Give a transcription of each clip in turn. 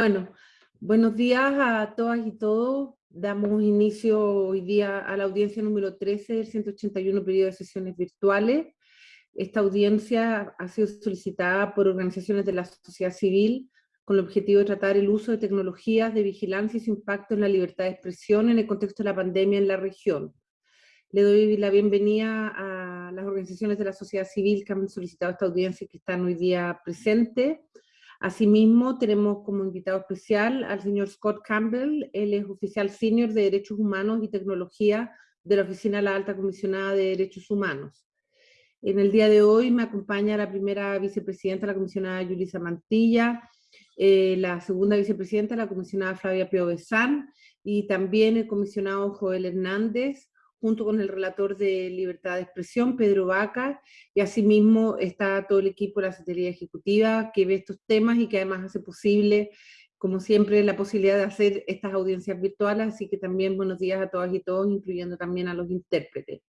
Bueno, buenos días a todas y todos. Damos inicio hoy día a la audiencia número 13 del 181 periodo de sesiones virtuales. Esta audiencia ha sido solicitada por organizaciones de la sociedad civil con el objetivo de tratar el uso de tecnologías de vigilancia y su impacto en la libertad de expresión en el contexto de la pandemia en la región. Le doy la bienvenida a las organizaciones de la sociedad civil que han solicitado esta audiencia y que están hoy día presentes. Asimismo, tenemos como invitado especial al señor Scott Campbell, él es oficial senior de Derechos Humanos y Tecnología de la Oficina de la Alta Comisionada de Derechos Humanos. En el día de hoy me acompaña la primera vicepresidenta, la comisionada Yulisa Mantilla, eh, la segunda vicepresidenta, la comisionada Flavia Pio y también el comisionado Joel Hernández, junto con el relator de Libertad de Expresión, Pedro Vaca, y asimismo está todo el equipo de la Secretaría Ejecutiva que ve estos temas y que además hace posible, como siempre, la posibilidad de hacer estas audiencias virtuales, así que también buenos días a todas y todos, incluyendo también a los intérpretes.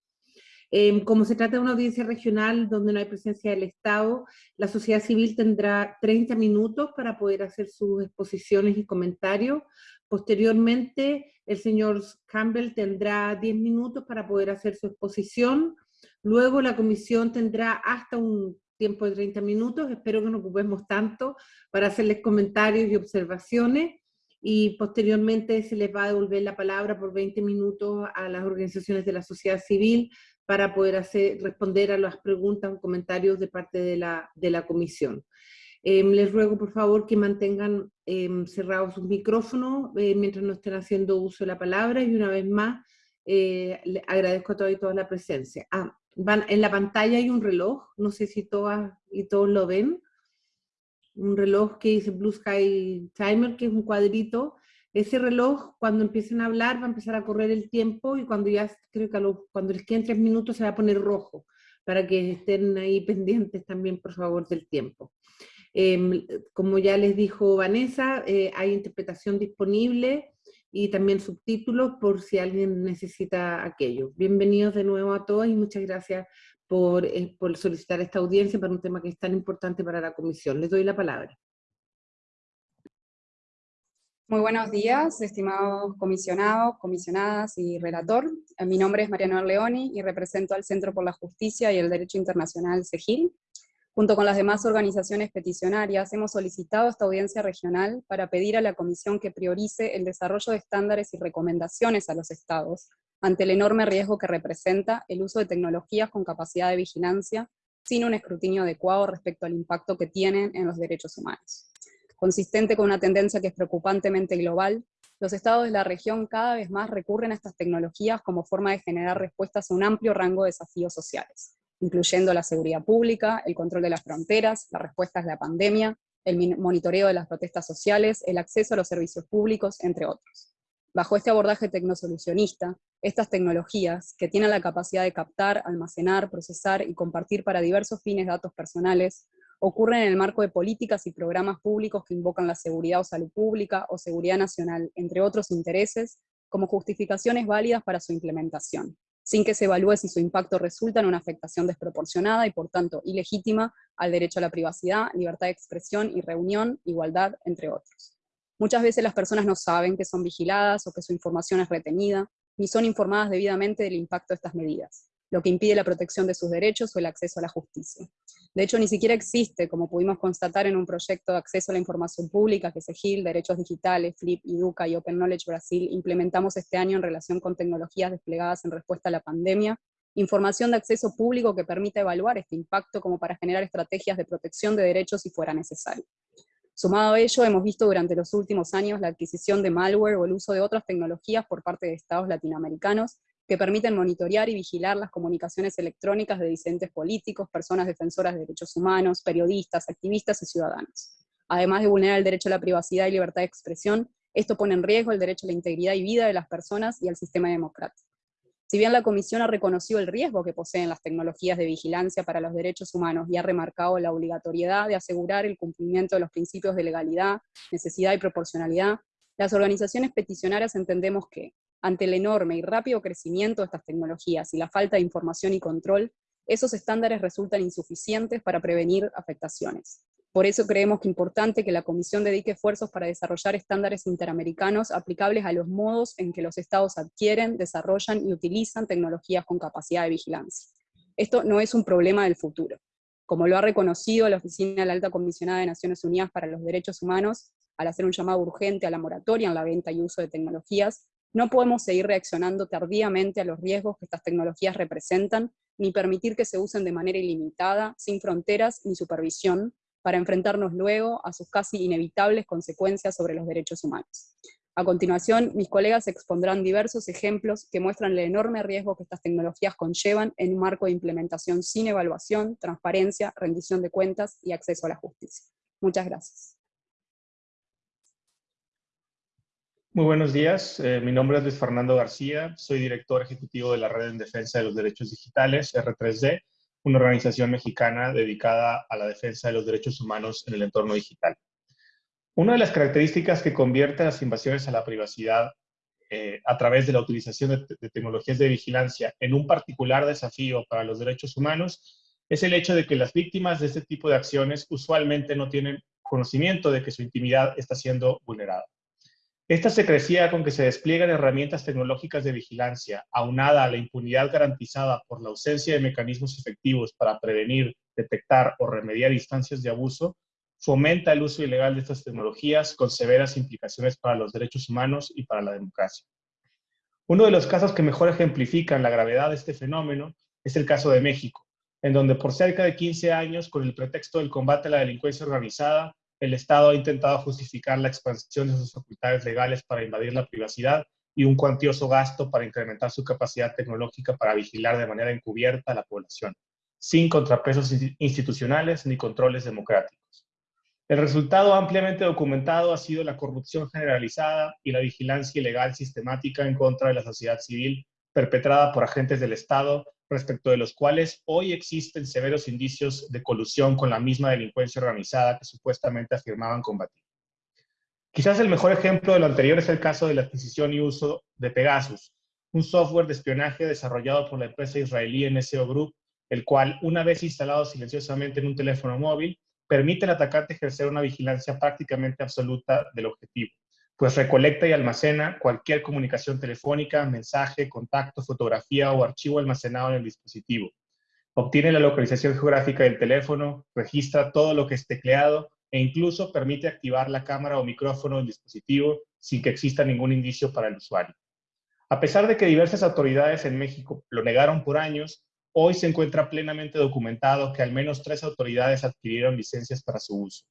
Em, como se trata de una audiencia regional donde no hay presencia del Estado, la sociedad civil tendrá 30 minutos para poder hacer sus exposiciones y comentarios. Posteriormente, el señor Campbell tendrá 10 minutos para poder hacer su exposición. Luego la comisión tendrá hasta un tiempo de 30 minutos, espero que no ocupemos tanto, para hacerles comentarios y observaciones. Y posteriormente se les va a devolver la palabra por 20 minutos a las organizaciones de la sociedad civil para poder hacer, responder a las preguntas o comentarios de parte de la, de la comisión. Em, les ruego por favor que mantengan em, cerrados sus micrófonos eh, mientras no estén haciendo uso de la palabra y una vez más eh, agradezco a todos y todas la presencia. Ah, van, en la pantalla hay un reloj, no sé si todas y todos lo ven, un reloj que dice Blue Sky Timer, que es un cuadrito. Ese reloj, cuando empiecen a hablar, va a empezar a correr el tiempo y cuando ya, creo que cuando les queden tres minutos se va a poner rojo, para que estén ahí pendientes también, por favor, del tiempo. Em, como ya les dijo Vanessa, eh, hay interpretación disponible y también subtítulos por si alguien necesita aquello. Bienvenidos de nuevo a todos y muchas gracias por, eh, por solicitar esta audiencia para un tema que es tan importante para la comisión. Les doy la palabra. Muy buenos días, estimados comisionados, comisionadas y relator. Mi nombre es Mariano Leoni y represento al Centro por la Justicia y el Derecho Internacional CEGIL, Junto con las demás organizaciones peticionarias, hemos solicitado esta audiencia regional para pedir a la Comisión que priorice el desarrollo de estándares y recomendaciones a los estados ante el enorme riesgo que representa el uso de tecnologías con capacidad de vigilancia sin un escrutinio adecuado respecto al impacto que tienen en los derechos humanos. Consistente con una tendencia que es preocupantemente global, los estados de la región cada vez más recurren a estas tecnologías como forma de generar respuestas a un amplio rango de desafíos sociales, incluyendo la seguridad pública, el control de las fronteras, las respuestas a la pandemia, el monitoreo de las protestas sociales, el acceso a los servicios públicos, entre otros. Bajo este abordaje tecnosolucionista, estas tecnologías, que tienen la capacidad de captar, almacenar, procesar y compartir para diversos fines datos personales, ocurren en el marco de políticas y programas públicos que invocan la seguridad o salud pública o seguridad nacional, entre otros intereses, como justificaciones válidas para su implementación sin que se evalúe si su impacto resulta en una afectación desproporcionada y por tanto ilegítima al derecho a la privacidad, libertad de expresión y reunión, igualdad, entre otros. Muchas veces las personas no saben que son vigiladas o que su información es retenida, ni son informadas debidamente del impacto de estas medidas lo que impide la protección de sus derechos o el acceso a la justicia. De hecho, ni siquiera existe, como pudimos constatar en un proyecto de acceso a la información pública que SEGIL, Derechos Digitales, FLIP, Educa y Open Knowledge Brasil implementamos este año en relación con tecnologías desplegadas en respuesta a la pandemia, información de acceso público que permita evaluar este impacto como para generar estrategias de protección de derechos si fuera necesario. Sumado a ello, hemos visto durante los últimos años la adquisición de malware o el uso de otras tecnologías por parte de estados latinoamericanos que permiten monitorear y vigilar las comunicaciones electrónicas de disidentes políticos, personas defensoras de derechos humanos, periodistas, activistas y ciudadanos. Además de vulnerar el derecho a la privacidad y libertad de expresión, esto pone en riesgo el derecho a la integridad y vida de las personas y al sistema democrático. Si bien la Comisión ha reconocido el riesgo que poseen las tecnologías de vigilancia para los derechos humanos y ha remarcado la obligatoriedad de asegurar el cumplimiento de los principios de legalidad, necesidad y proporcionalidad, las organizaciones peticionarias entendemos que, ante el enorme y rápido crecimiento de estas tecnologías y la falta de información y control, esos estándares resultan insuficientes para prevenir afectaciones. Por eso creemos que es importante que la Comisión dedique esfuerzos para desarrollar estándares interamericanos aplicables a los modos en que los estados adquieren, desarrollan y utilizan tecnologías con capacidad de vigilancia. Esto no es un problema del futuro. Como lo ha reconocido la Oficina de la Alta Comisionada de Naciones Unidas para los Derechos Humanos, al hacer un llamado urgente a la moratoria en la venta y uso de tecnologías, no podemos seguir reaccionando tardíamente a los riesgos que estas tecnologías representan, ni permitir que se usen de manera ilimitada, sin fronteras ni supervisión, para enfrentarnos luego a sus casi inevitables consecuencias sobre los derechos humanos. A continuación, mis colegas expondrán diversos ejemplos que muestran el enorme riesgo que estas tecnologías conllevan en un marco de implementación sin evaluación, transparencia, rendición de cuentas y acceso a la justicia. Muchas gracias. Muy buenos días, eh, mi nombre es Luis Fernando García, soy director ejecutivo de la Red en Defensa de los Derechos Digitales, R3D, una organización mexicana dedicada a la defensa de los derechos humanos en el entorno digital. Una de las características que convierte las invasiones a la privacidad eh, a través de la utilización de, de, tecnologías de vigilancia en un particular desafío para los derechos humanos es el hecho de que las víctimas de este tipo de acciones usualmente no tienen conocimiento de que su intimidad está siendo vulnerada. Esta se crecía con que se despliegan herramientas tecnológicas de vigilancia, aunada a la impunidad garantizada por la ausencia de mecanismos efectivos para prevenir, detectar o remediar instancias de abuso, fomenta el uso ilegal de estas tecnologías con severas implicaciones para los derechos humanos y para la democracia. Uno de los casos que mejor ejemplifican la gravedad de este fenómeno es el caso de México, en donde por cerca de 15 años, con el pretexto del combate a la delincuencia organizada, el Estado ha intentado justificar la expansión de sus facultades legales para invadir la privacidad y un cuantioso gasto para incrementar su capacidad tecnológica para vigilar de manera encubierta a la población, sin contrapesos institucionales ni controles democráticos. El resultado ampliamente documentado ha sido la corrupción generalizada y la vigilancia ilegal sistemática en contra de la sociedad civil perpetrada por agentes del Estado respecto de los cuales hoy existen severos indicios de colusión con la misma delincuencia organizada que supuestamente afirmaban combatir. Quizás el mejor ejemplo de lo anterior es el caso de la adquisición y uso de Pegasus, un software de espionaje desarrollado por la empresa israelí NSO Group, el cual, una vez instalado silenciosamente en un teléfono móvil, permite al atacante ejercer una vigilancia prácticamente absoluta del objetivo pues recolecta y almacena cualquier comunicación telefónica, mensaje, contacto, fotografía o archivo almacenado en el dispositivo. Obtiene la localización geográfica del teléfono, registra todo lo que es tecleado e incluso permite activar la cámara o micrófono del dispositivo sin que exista ningún indicio para el usuario. A pesar de que diversas autoridades en México lo negaron por años, hoy se encuentra plenamente documentado que al menos tres autoridades adquirieron licencias para su uso.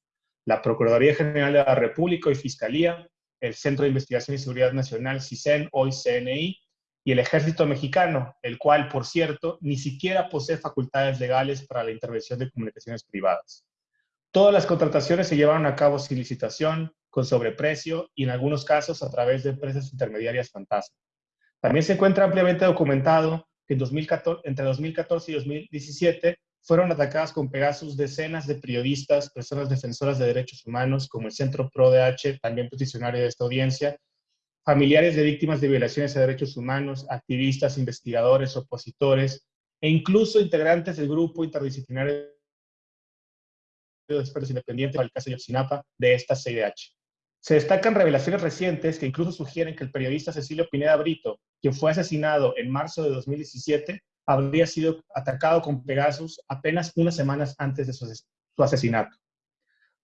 La Procuraduría General de la República y Fiscalía, el Centro de Investigación y Seguridad Nacional, CISEN, hoy CNI, y el Ejército Mexicano, el cual, por cierto, ni siquiera posee facultades legales para la intervención de comunicaciones privadas. Todas las contrataciones se llevaron a cabo sin licitación, con sobreprecio y en algunos casos a través de empresas intermediarias fantasma. También se encuentra ampliamente documentado que en 2014, entre 2014 y 2017 fueron atacadas con Pegasus decenas de periodistas, personas defensoras de derechos humanos, como el Centro ProDH, también peticionario de esta audiencia, familiares de víctimas de violaciones a derechos humanos, activistas, investigadores, opositores, e incluso integrantes del grupo interdisciplinario de expertos independientes para el caso de Yotzinapa de esta CIDH. Se destacan revelaciones recientes que incluso sugieren que el periodista Cecilio Pineda Brito, quien fue asesinado en marzo de 2017, habría sido atacado con Pegasus apenas unas semanas antes de su, asesinato.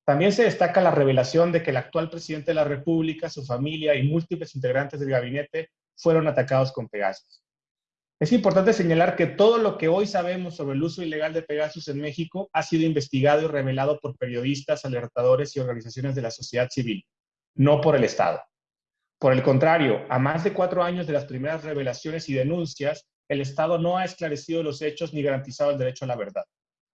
También se destaca la revelación de que el actual presidente de la República, su familia y múltiples integrantes del gabinete fueron atacados con Pegasus. Es importante señalar que todo lo que hoy sabemos sobre el uso ilegal de Pegasus en México ha sido investigado y revelado por periodistas, alertadores y organizaciones de la sociedad civil, no por el Estado. Por el contrario, a más de cuatro años de las primeras revelaciones y denuncias, el Estado no ha esclarecido los hechos ni garantizado el derecho a la verdad.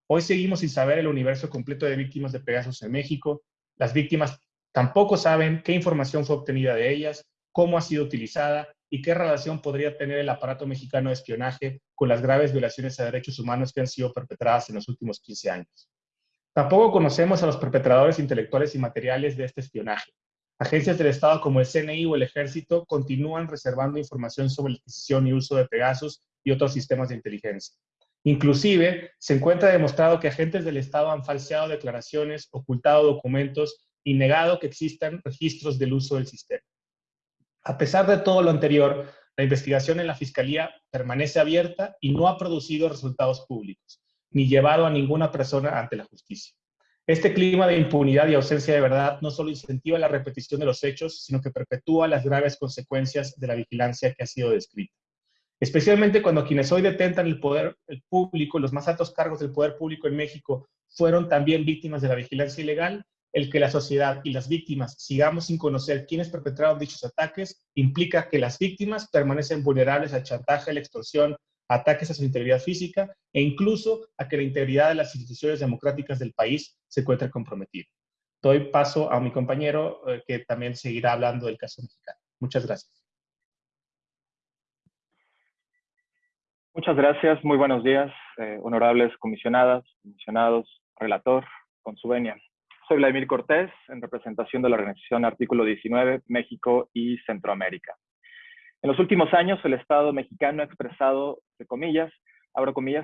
Hoy seguimos sin saber el universo completo de víctimas de Pegasus en México. Las víctimas tampoco saben qué información fue obtenida de ellas, cómo ha sido utilizada y qué relación podría tener el aparato mexicano de espionaje con las graves violaciones a derechos humanos que han sido perpetradas en los últimos 15 años. Tampoco conocemos a los perpetradores intelectuales y materiales de este espionaje. Agencias del Estado como el CNI o el Ejército continúan reservando información sobre la adquisición y uso de Pegasus y otros sistemas de inteligencia. Inclusive, se encuentra demostrado que agentes del Estado han falseado declaraciones, ocultado documentos y negado que existan registros del uso del sistema. A pesar de todo lo anterior, la investigación en la Fiscalía permanece abierta y no ha producido resultados públicos, ni llevado a ninguna persona ante la justicia. Este clima de impunidad y ausencia de verdad no solo incentiva la repetición de los hechos, sino que perpetúa las graves consecuencias de la vigilancia que ha sido descrita. Especialmente cuando quienes hoy detentan el poder público, los más altos cargos del poder público en México, fueron también víctimas de la vigilancia ilegal, el que la sociedad y las víctimas sigamos sin conocer quiénes perpetraron dichos ataques implica que las víctimas permanecen vulnerables al chantaje, la extorsión, ataques a su integridad física e incluso a que la integridad de las instituciones democráticas del país se encuentre comprometida. Doy paso a mi compañero eh, que también seguirá hablando del caso mexicano. Muchas gracias. Muchas gracias, muy buenos días, eh, honorables comisionadas, comisionados, relator, con su venia. Soy Vladimir Cortés, en representación de la Organización Artículo 19, México y Centroamérica. En los últimos años, el Estado mexicano ha expresado, de comillas,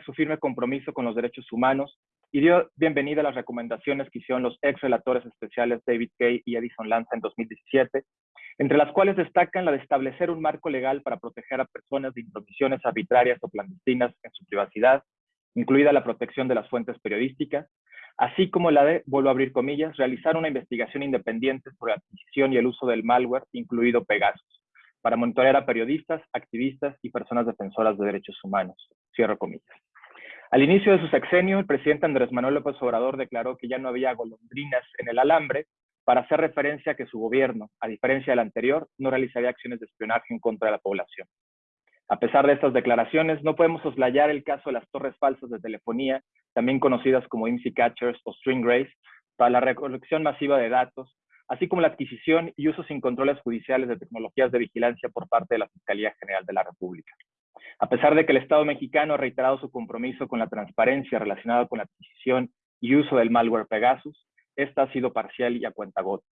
su firme compromiso con los derechos humanos y dio bienvenida a las recomendaciones que hicieron los ex relatores especiales David Kay y Edison Lanza en 2017 entre las cuales destacan la de establecer un marco legal para proteger a personas de intromisiones arbitrarias o clandestinas en su privacidad, incluida la protección de las fuentes periodísticas, así como la de, vuelvo a abrir comillas, realizar una investigación independiente sobre la adquisición y el uso del malware, incluido Pegasus, para monitorear a periodistas, activistas y personas defensoras de derechos humanos. Cierro comillas. Al inicio de su sexenio, el presidente Andrés Manuel López Obrador declaró que ya no había golondrinas en el alambre para hacer referencia a que su gobierno, a diferencia del anterior, no realizaría acciones de espionaje en contra de la población. A pesar de estas declaraciones, no podemos soslayar el caso de las torres falsas de telefonía, también conocidas como IMSI Catchers o String Race, para la recolección masiva de datos, así como la adquisición y uso sin controles judiciales de tecnologías de vigilancia por parte de la Fiscalía General de la República. A pesar de que el Estado mexicano ha reiterado su compromiso con la transparencia relacionada con la adquisición y uso del malware Pegasus, esta ha sido parcial y a cuentagotas.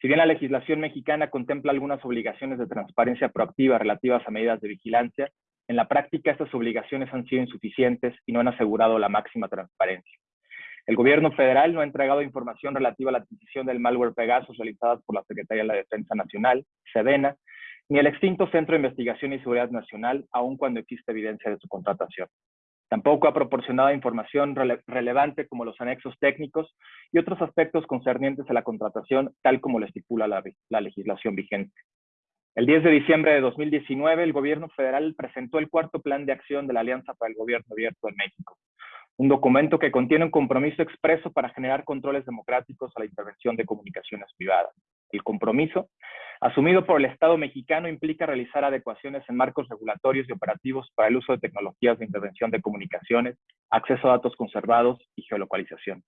Si bien la legislación mexicana contempla algunas obligaciones de transparencia proactiva relativas a medidas de vigilancia, en la práctica estas obligaciones han sido insuficientes y no han asegurado la máxima transparencia. El gobierno federal no ha entregado información relativa a la adquisición del malware Pegasus realizada por la Secretaría de la Defensa Nacional, SEDENA, ni el extinto Centro de Investigación y Seguridad Nacional, aun cuando existe evidencia de su contratación. Tampoco ha proporcionado información relevante como los anexos técnicos y otros aspectos concernientes a la contratación, tal como lo estipula la, la legislación vigente. El 10 de diciembre de 2019, el gobierno federal presentó el cuarto plan de acción de la Alianza para el Gobierno Abierto en México, un documento que contiene un compromiso expreso para generar controles democráticos a la intervención de comunicaciones privadas. El compromiso asumido por el Estado mexicano implica realizar adecuaciones en marcos regulatorios y operativos para el uso de tecnologías de intervención de comunicaciones, acceso a datos conservados y geolocalización.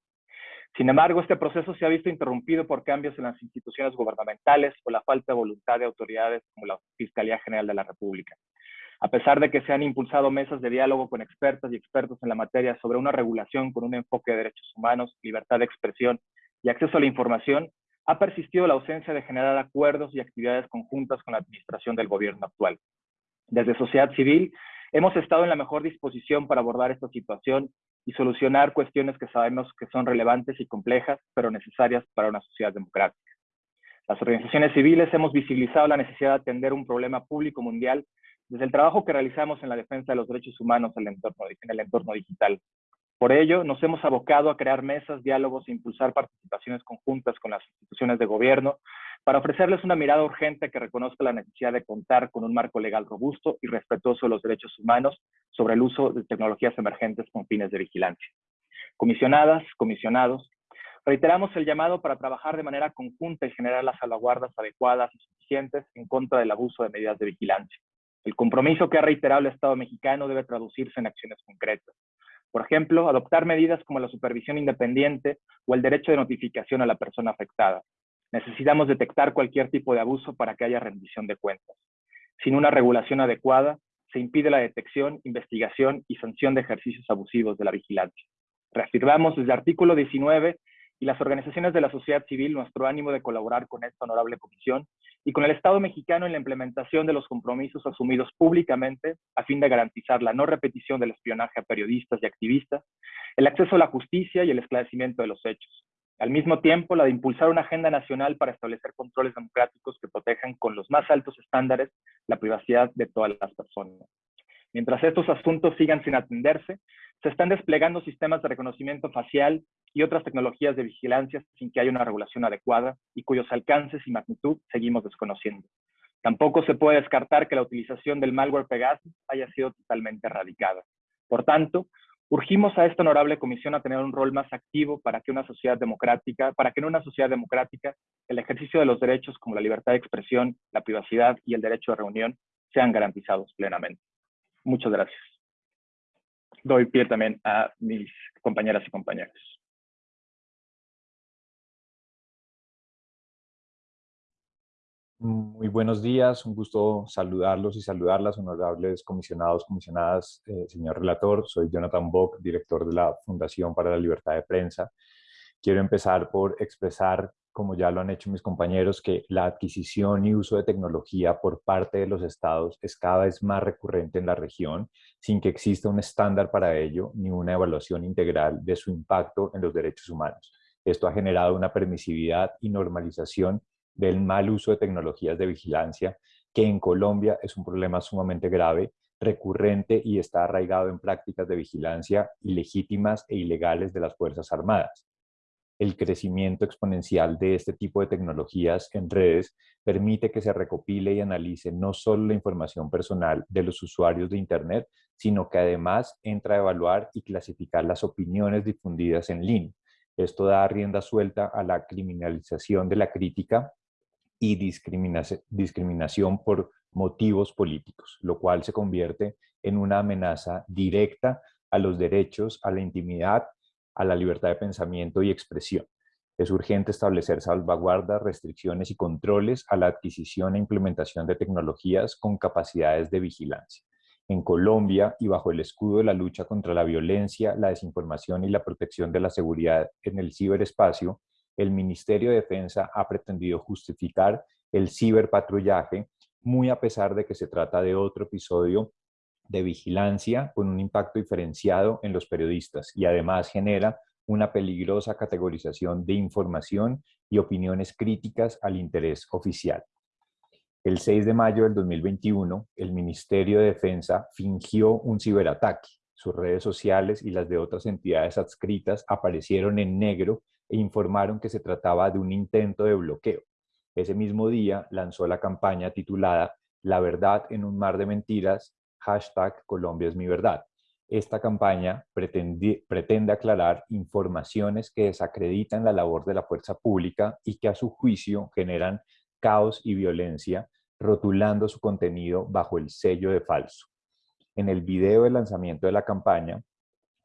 Sin embargo, este proceso se ha visto interrumpido por cambios en las instituciones gubernamentales o la falta de voluntad de autoridades como la Fiscalía General de la República. A pesar de que se han impulsado mesas de diálogo con expertas y expertos en la materia sobre una regulación con un enfoque de derechos humanos, libertad de expresión y acceso a la información, ha persistido la ausencia de generar acuerdos y actividades conjuntas con la administración del gobierno actual. Desde sociedad civil, hemos estado en la mejor disposición para abordar esta situación y solucionar cuestiones que sabemos que son relevantes y complejas, pero necesarias para una sociedad democrática. Las organizaciones civiles hemos visibilizado la necesidad de atender un problema público mundial desde el trabajo que realizamos en la defensa de los derechos humanos en el entorno, digital, por ello, nos hemos abocado a crear mesas, diálogos e impulsar participaciones conjuntas con las instituciones de gobierno para ofrecerles una mirada urgente que reconozca la necesidad de contar con un marco legal robusto y respetuoso de los derechos humanos sobre el uso de tecnologías emergentes con fines de vigilancia. Comisionadas, comisionados, reiteramos el llamado para trabajar de manera conjunta y generar las salvaguardas adecuadas y suficientes en contra del abuso de medidas de vigilancia. El compromiso que ha reiterado el Estado mexicano debe traducirse en acciones concretas. Por ejemplo, adoptar medidas como la supervisión independiente o el derecho de notificación a la persona afectada. Necesitamos detectar cualquier tipo de abuso para que haya rendición de cuentas. Sin una regulación adecuada, se impide la detección, investigación y sanción de ejercicios abusivos de la vigilancia. Reafirmamos desde el artículo 19 y las organizaciones de la sociedad civil nuestro ánimo de colaborar con esta honorable comisión y con el Estado mexicano en la implementación de los compromisos asumidos públicamente a fin de garantizar la no repetición del espionaje a periodistas y activistas, el acceso a la justicia y el esclarecimiento de los hechos. Al mismo tiempo, la de impulsar una agenda nacional para establecer controles democráticos que protejan con los más altos estándares la privacidad de todas las personas. Mientras estos asuntos sigan sin atenderse, se están desplegando sistemas de reconocimiento facial y otras tecnologías de vigilancia sin que haya una regulación adecuada y cuyos alcances y magnitud seguimos desconociendo. Tampoco se puede descartar que la utilización del malware Pegasus haya sido totalmente erradicada. Por tanto, urgimos a esta honorable comisión a tener un rol más activo para que una sociedad democrática, para que en una sociedad democrática el ejercicio de los derechos como la libertad de expresión, la privacidad y el derecho de reunión sean garantizados plenamente. Muchas gracias. Doy pie también a mis compañeras y compañeros. Muy buenos días, un gusto saludarlos y saludarlas, honorables comisionados, comisionadas, eh, señor relator. Soy Jonathan Bock, director de la Fundación para la Libertad de Prensa. Quiero empezar por expresar, como ya lo han hecho mis compañeros, que la adquisición y uso de tecnología por parte de los estados es cada vez más recurrente en la región, sin que exista un estándar para ello ni una evaluación integral de su impacto en los derechos humanos. Esto ha generado una permisividad y normalización del mal uso de tecnologías de vigilancia, que en Colombia es un problema sumamente grave, recurrente y está arraigado en prácticas de vigilancia ilegítimas e ilegales de las Fuerzas Armadas. El crecimiento exponencial de este tipo de tecnologías en redes permite que se recopile y analice no solo la información personal de los usuarios de Internet, sino que además entra a evaluar y clasificar las opiniones difundidas en línea. Esto da rienda suelta a la criminalización de la crítica y discriminación por motivos políticos, lo cual se convierte en una amenaza directa a los derechos, a la intimidad, a la libertad de pensamiento y expresión. Es urgente establecer salvaguardas, restricciones y controles a la adquisición e implementación de tecnologías con capacidades de vigilancia. En Colombia y bajo el escudo de la lucha contra la violencia, la desinformación y la protección de la seguridad en el ciberespacio, el Ministerio de Defensa ha pretendido justificar el ciberpatrullaje, muy a pesar de que se trata de otro episodio de vigilancia con un impacto diferenciado en los periodistas y además genera una peligrosa categorización de información y opiniones críticas al interés oficial. El 6 de mayo del 2021, el Ministerio de Defensa fingió un ciberataque. Sus redes sociales y las de otras entidades adscritas aparecieron en negro e informaron que se trataba de un intento de bloqueo. Ese mismo día lanzó la campaña titulada La verdad en un mar de mentiras, hashtag Colombia es mi verdad. Esta campaña pretende, pretende aclarar informaciones que desacreditan la labor de la fuerza pública y que a su juicio generan caos y violencia, rotulando su contenido bajo el sello de falso. En el video de lanzamiento de la campaña,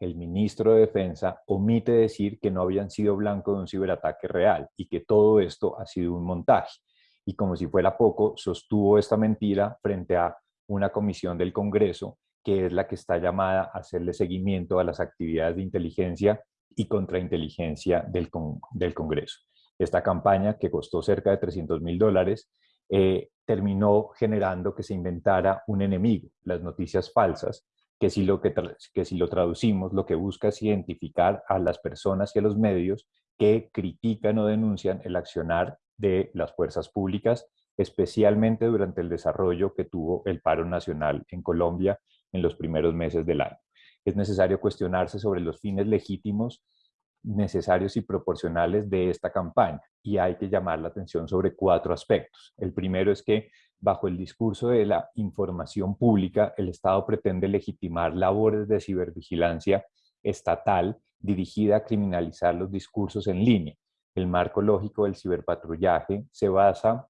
el ministro de Defensa omite decir que no habían sido blanco de un ciberataque real y que todo esto ha sido un montaje. Y como si fuera poco, sostuvo esta mentira frente a una comisión del Congreso que es la que está llamada a hacerle seguimiento a las actividades de inteligencia y contrainteligencia del, del Congreso. Esta campaña, que costó cerca de 300 mil dólares, eh, terminó generando que se inventara un enemigo, las noticias falsas, que si, lo que, que si lo traducimos, lo que busca es identificar a las personas y a los medios que critican o denuncian el accionar de las fuerzas públicas, especialmente durante el desarrollo que tuvo el paro nacional en Colombia en los primeros meses del año. Es necesario cuestionarse sobre los fines legítimos necesarios y proporcionales de esta campaña y hay que llamar la atención sobre cuatro aspectos. El primero es que bajo el discurso de la información pública, el Estado pretende legitimar labores de cibervigilancia estatal dirigida a criminalizar los discursos en línea. El marco lógico del ciberpatrullaje se basa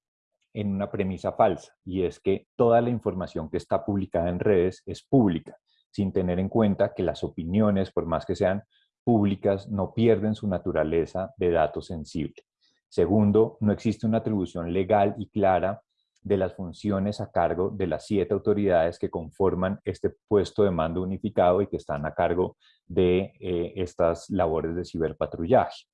en una premisa falsa y es que toda la información que está publicada en redes es pública, sin tener en cuenta que las opiniones, por más que sean públicas, no pierden su naturaleza de datos sensibles. Segundo, no existe una atribución legal y clara de las funciones a cargo de las siete autoridades que conforman este puesto de mando unificado y que están a cargo de eh, estas labores de ciberpatrullaje.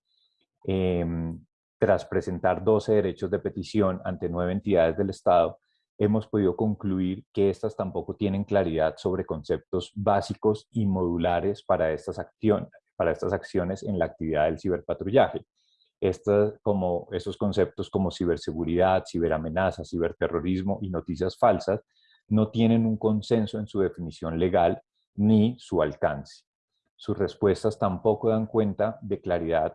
Em, tras presentar 12 derechos de petición ante nueve entidades del Estado, hemos podido concluir que estas tampoco tienen claridad sobre conceptos básicos y modulares para estas, acciones, para estas acciones en la actividad del ciberpatrullaje. Estos, como, estos conceptos como ciberseguridad, ciberamenaza, ciberterrorismo y noticias falsas no tienen un consenso en su definición legal ni su alcance. Sus respuestas tampoco dan cuenta de claridad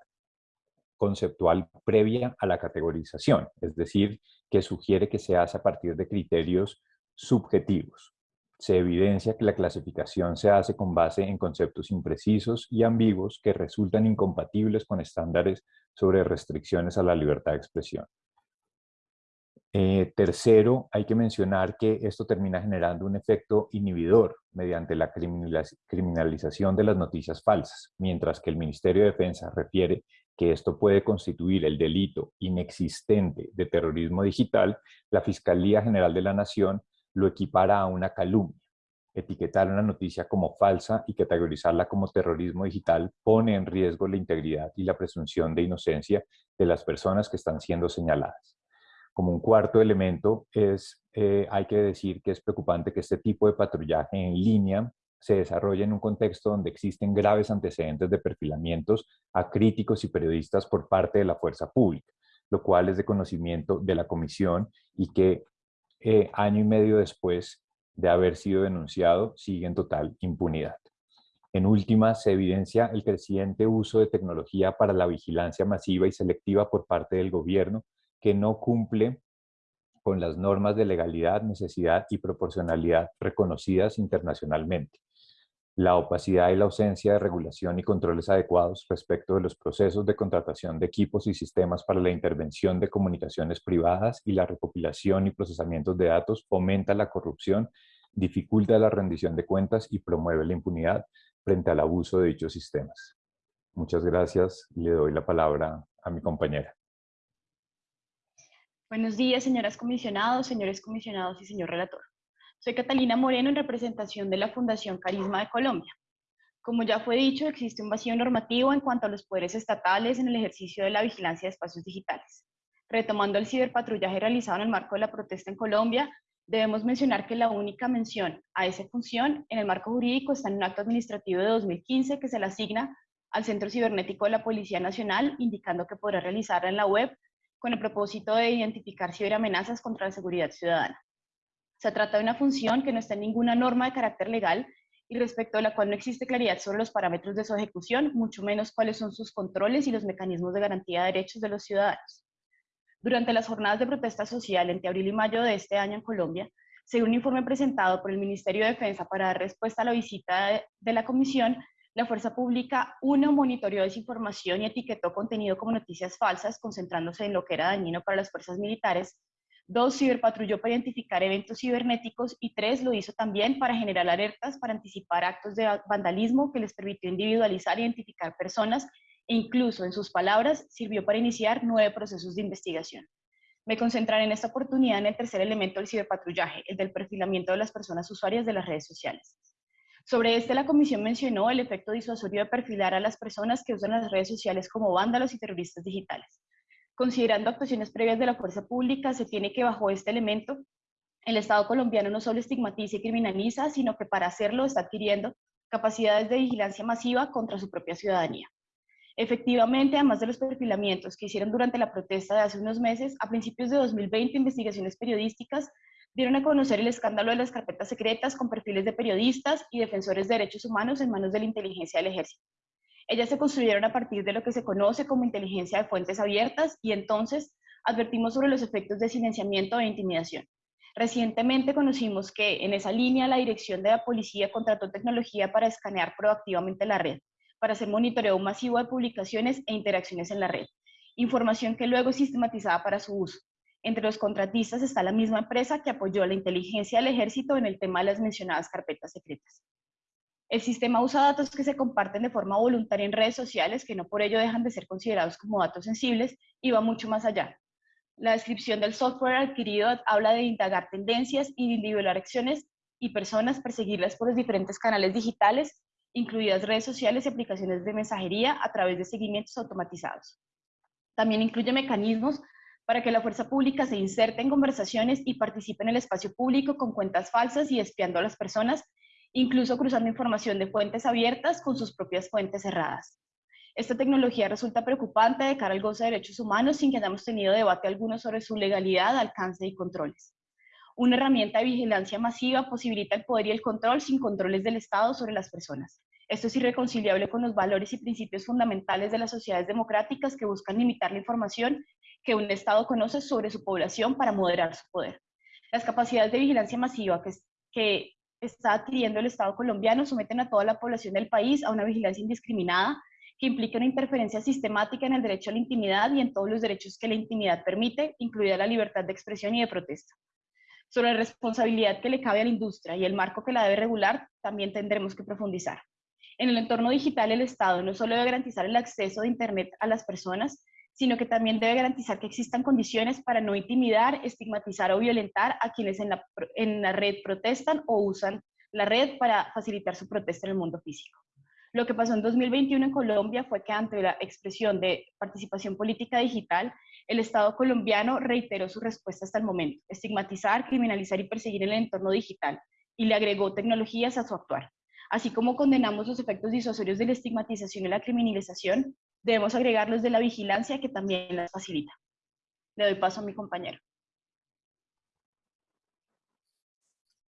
conceptual previa a la categorización, es decir, que sugiere que se hace a partir de criterios subjetivos. Se evidencia que la clasificación se hace con base en conceptos imprecisos y ambiguos que resultan incompatibles con estándares sobre restricciones a la libertad de expresión. Eh, tercero, hay que mencionar que esto termina generando un efecto inhibidor mediante la criminalización de las noticias falsas, mientras que el Ministerio de Defensa refiere que esto puede constituir el delito inexistente de terrorismo digital, la Fiscalía General de la Nación lo equipara a una calumnia. Etiquetar una noticia como falsa y categorizarla como terrorismo digital pone en riesgo la integridad y la presunción de inocencia de las personas que están siendo señaladas. Como un cuarto elemento, es, eh, hay que decir que es preocupante que este tipo de patrullaje en línea se desarrolle en un contexto donde existen graves antecedentes de perfilamientos a críticos y periodistas por parte de la fuerza pública, lo cual es de conocimiento de la comisión y que eh, año y medio después de haber sido denunciado sigue en total impunidad. En última, se evidencia el creciente uso de tecnología para la vigilancia masiva y selectiva por parte del gobierno, que no cumple con las normas de legalidad, necesidad y proporcionalidad reconocidas internacionalmente. La opacidad y la ausencia de regulación y controles adecuados respecto de los procesos de contratación de equipos y sistemas para la intervención de comunicaciones privadas y la recopilación y procesamiento de datos fomenta la corrupción, dificulta la rendición de cuentas y promueve la impunidad frente al abuso de dichos sistemas. Muchas gracias. Le doy la palabra a mi compañera. Buenos días, señoras comisionados, señores comisionados y señor relator. Soy Catalina Moreno en representación de la Fundación Carisma de Colombia. Como ya fue dicho, existe un vacío normativo en cuanto a los poderes estatales en el ejercicio de la vigilancia de espacios digitales. Retomando el ciberpatrullaje realizado en el marco de la protesta en Colombia, debemos mencionar que la única mención a esa función en el marco jurídico está en un acto administrativo de 2015 que se le asigna al Centro Cibernético de la Policía Nacional, indicando que podrá realizarla en la web con el propósito de identificar ciberamenazas contra la seguridad ciudadana. Se trata de una función que no está en ninguna norma de carácter legal y respecto a la cual no existe claridad sobre los parámetros de su ejecución, mucho menos cuáles son sus controles y los mecanismos de garantía de derechos de los ciudadanos. Durante las jornadas de protesta social entre abril y mayo de este año en Colombia, según un informe presentado por el Ministerio de Defensa para dar respuesta a la visita de la Comisión, la Fuerza Pública, uno, monitoreó desinformación y etiquetó contenido como noticias falsas, concentrándose en lo que era dañino para las fuerzas militares. Dos, ciberpatrulló para identificar eventos cibernéticos. Y tres, lo hizo también para generar alertas, para anticipar actos de vandalismo que les permitió individualizar e identificar personas e incluso, en sus palabras, sirvió para iniciar nueve procesos de investigación. Me concentraré en esta oportunidad en el tercer elemento del ciberpatrullaje, el del perfilamiento de las personas usuarias de las redes sociales. Sobre este, la comisión mencionó el efecto disuasorio de perfilar a las personas que usan las redes sociales como vándalos y terroristas digitales. Considerando actuaciones previas de la fuerza pública, se tiene que bajo este elemento, el Estado colombiano no solo estigmatiza y criminaliza, sino que para hacerlo está adquiriendo capacidades de vigilancia masiva contra su propia ciudadanía. Efectivamente, además de los perfilamientos que hicieron durante la protesta de hace unos meses, a principios de 2020 investigaciones periodísticas dieron a conocer el escándalo de las carpetas secretas con perfiles de periodistas y defensores de derechos humanos en manos de la inteligencia del ejército. Ellas se construyeron a partir de lo que se conoce como inteligencia de fuentes abiertas y entonces advertimos sobre los efectos de silenciamiento e intimidación. Recientemente conocimos que en esa línea la dirección de la policía contrató tecnología para escanear proactivamente la red, para hacer monitoreo masivo de publicaciones e interacciones en la red, información que luego es sistematizada para su uso. Entre los contratistas está la misma empresa que apoyó la inteligencia del ejército en el tema de las mencionadas carpetas secretas. El sistema usa datos que se comparten de forma voluntaria en redes sociales, que no por ello dejan de ser considerados como datos sensibles, y va mucho más allá. La descripción del software adquirido habla de indagar tendencias individualizar acciones y personas, perseguirlas por los diferentes canales digitales, incluidas redes sociales y aplicaciones de mensajería a través de seguimientos automatizados. También incluye mecanismos para que la fuerza pública se inserte en conversaciones y participe en el espacio público con cuentas falsas y espiando a las personas, incluso cruzando información de fuentes abiertas con sus propias fuentes cerradas. Esta tecnología resulta preocupante de cara al goce de derechos humanos sin que hayamos tenido debate alguno sobre su legalidad, alcance y controles. Una herramienta de vigilancia masiva posibilita el poder y el control sin controles del Estado sobre las personas. Esto es irreconciliable con los valores y principios fundamentales de las sociedades democráticas que buscan limitar la información que un Estado conoce sobre su población para moderar su poder. Las capacidades de vigilancia masiva que, que está adquiriendo el Estado colombiano someten a toda la población del país a una vigilancia indiscriminada que implica una interferencia sistemática en el derecho a la intimidad y en todos los derechos que la intimidad permite, incluida la libertad de expresión y de protesta. Sobre la responsabilidad que le cabe a la industria y el marco que la debe regular, también tendremos que profundizar. En el entorno digital, el Estado no solo debe garantizar el acceso de Internet a las personas, sino que también debe garantizar que existan condiciones para no intimidar, estigmatizar o violentar a quienes en la, en la red protestan o usan la red para facilitar su protesta en el mundo físico. Lo que pasó en 2021 en Colombia fue que ante la expresión de participación política digital, el Estado colombiano reiteró su respuesta hasta el momento, estigmatizar, criminalizar y perseguir el entorno digital, y le agregó tecnologías a su actuar. Así como condenamos los efectos disuasorios de la estigmatización y la criminalización, debemos agregar los de la vigilancia que también las facilita. Le doy paso a mi compañero.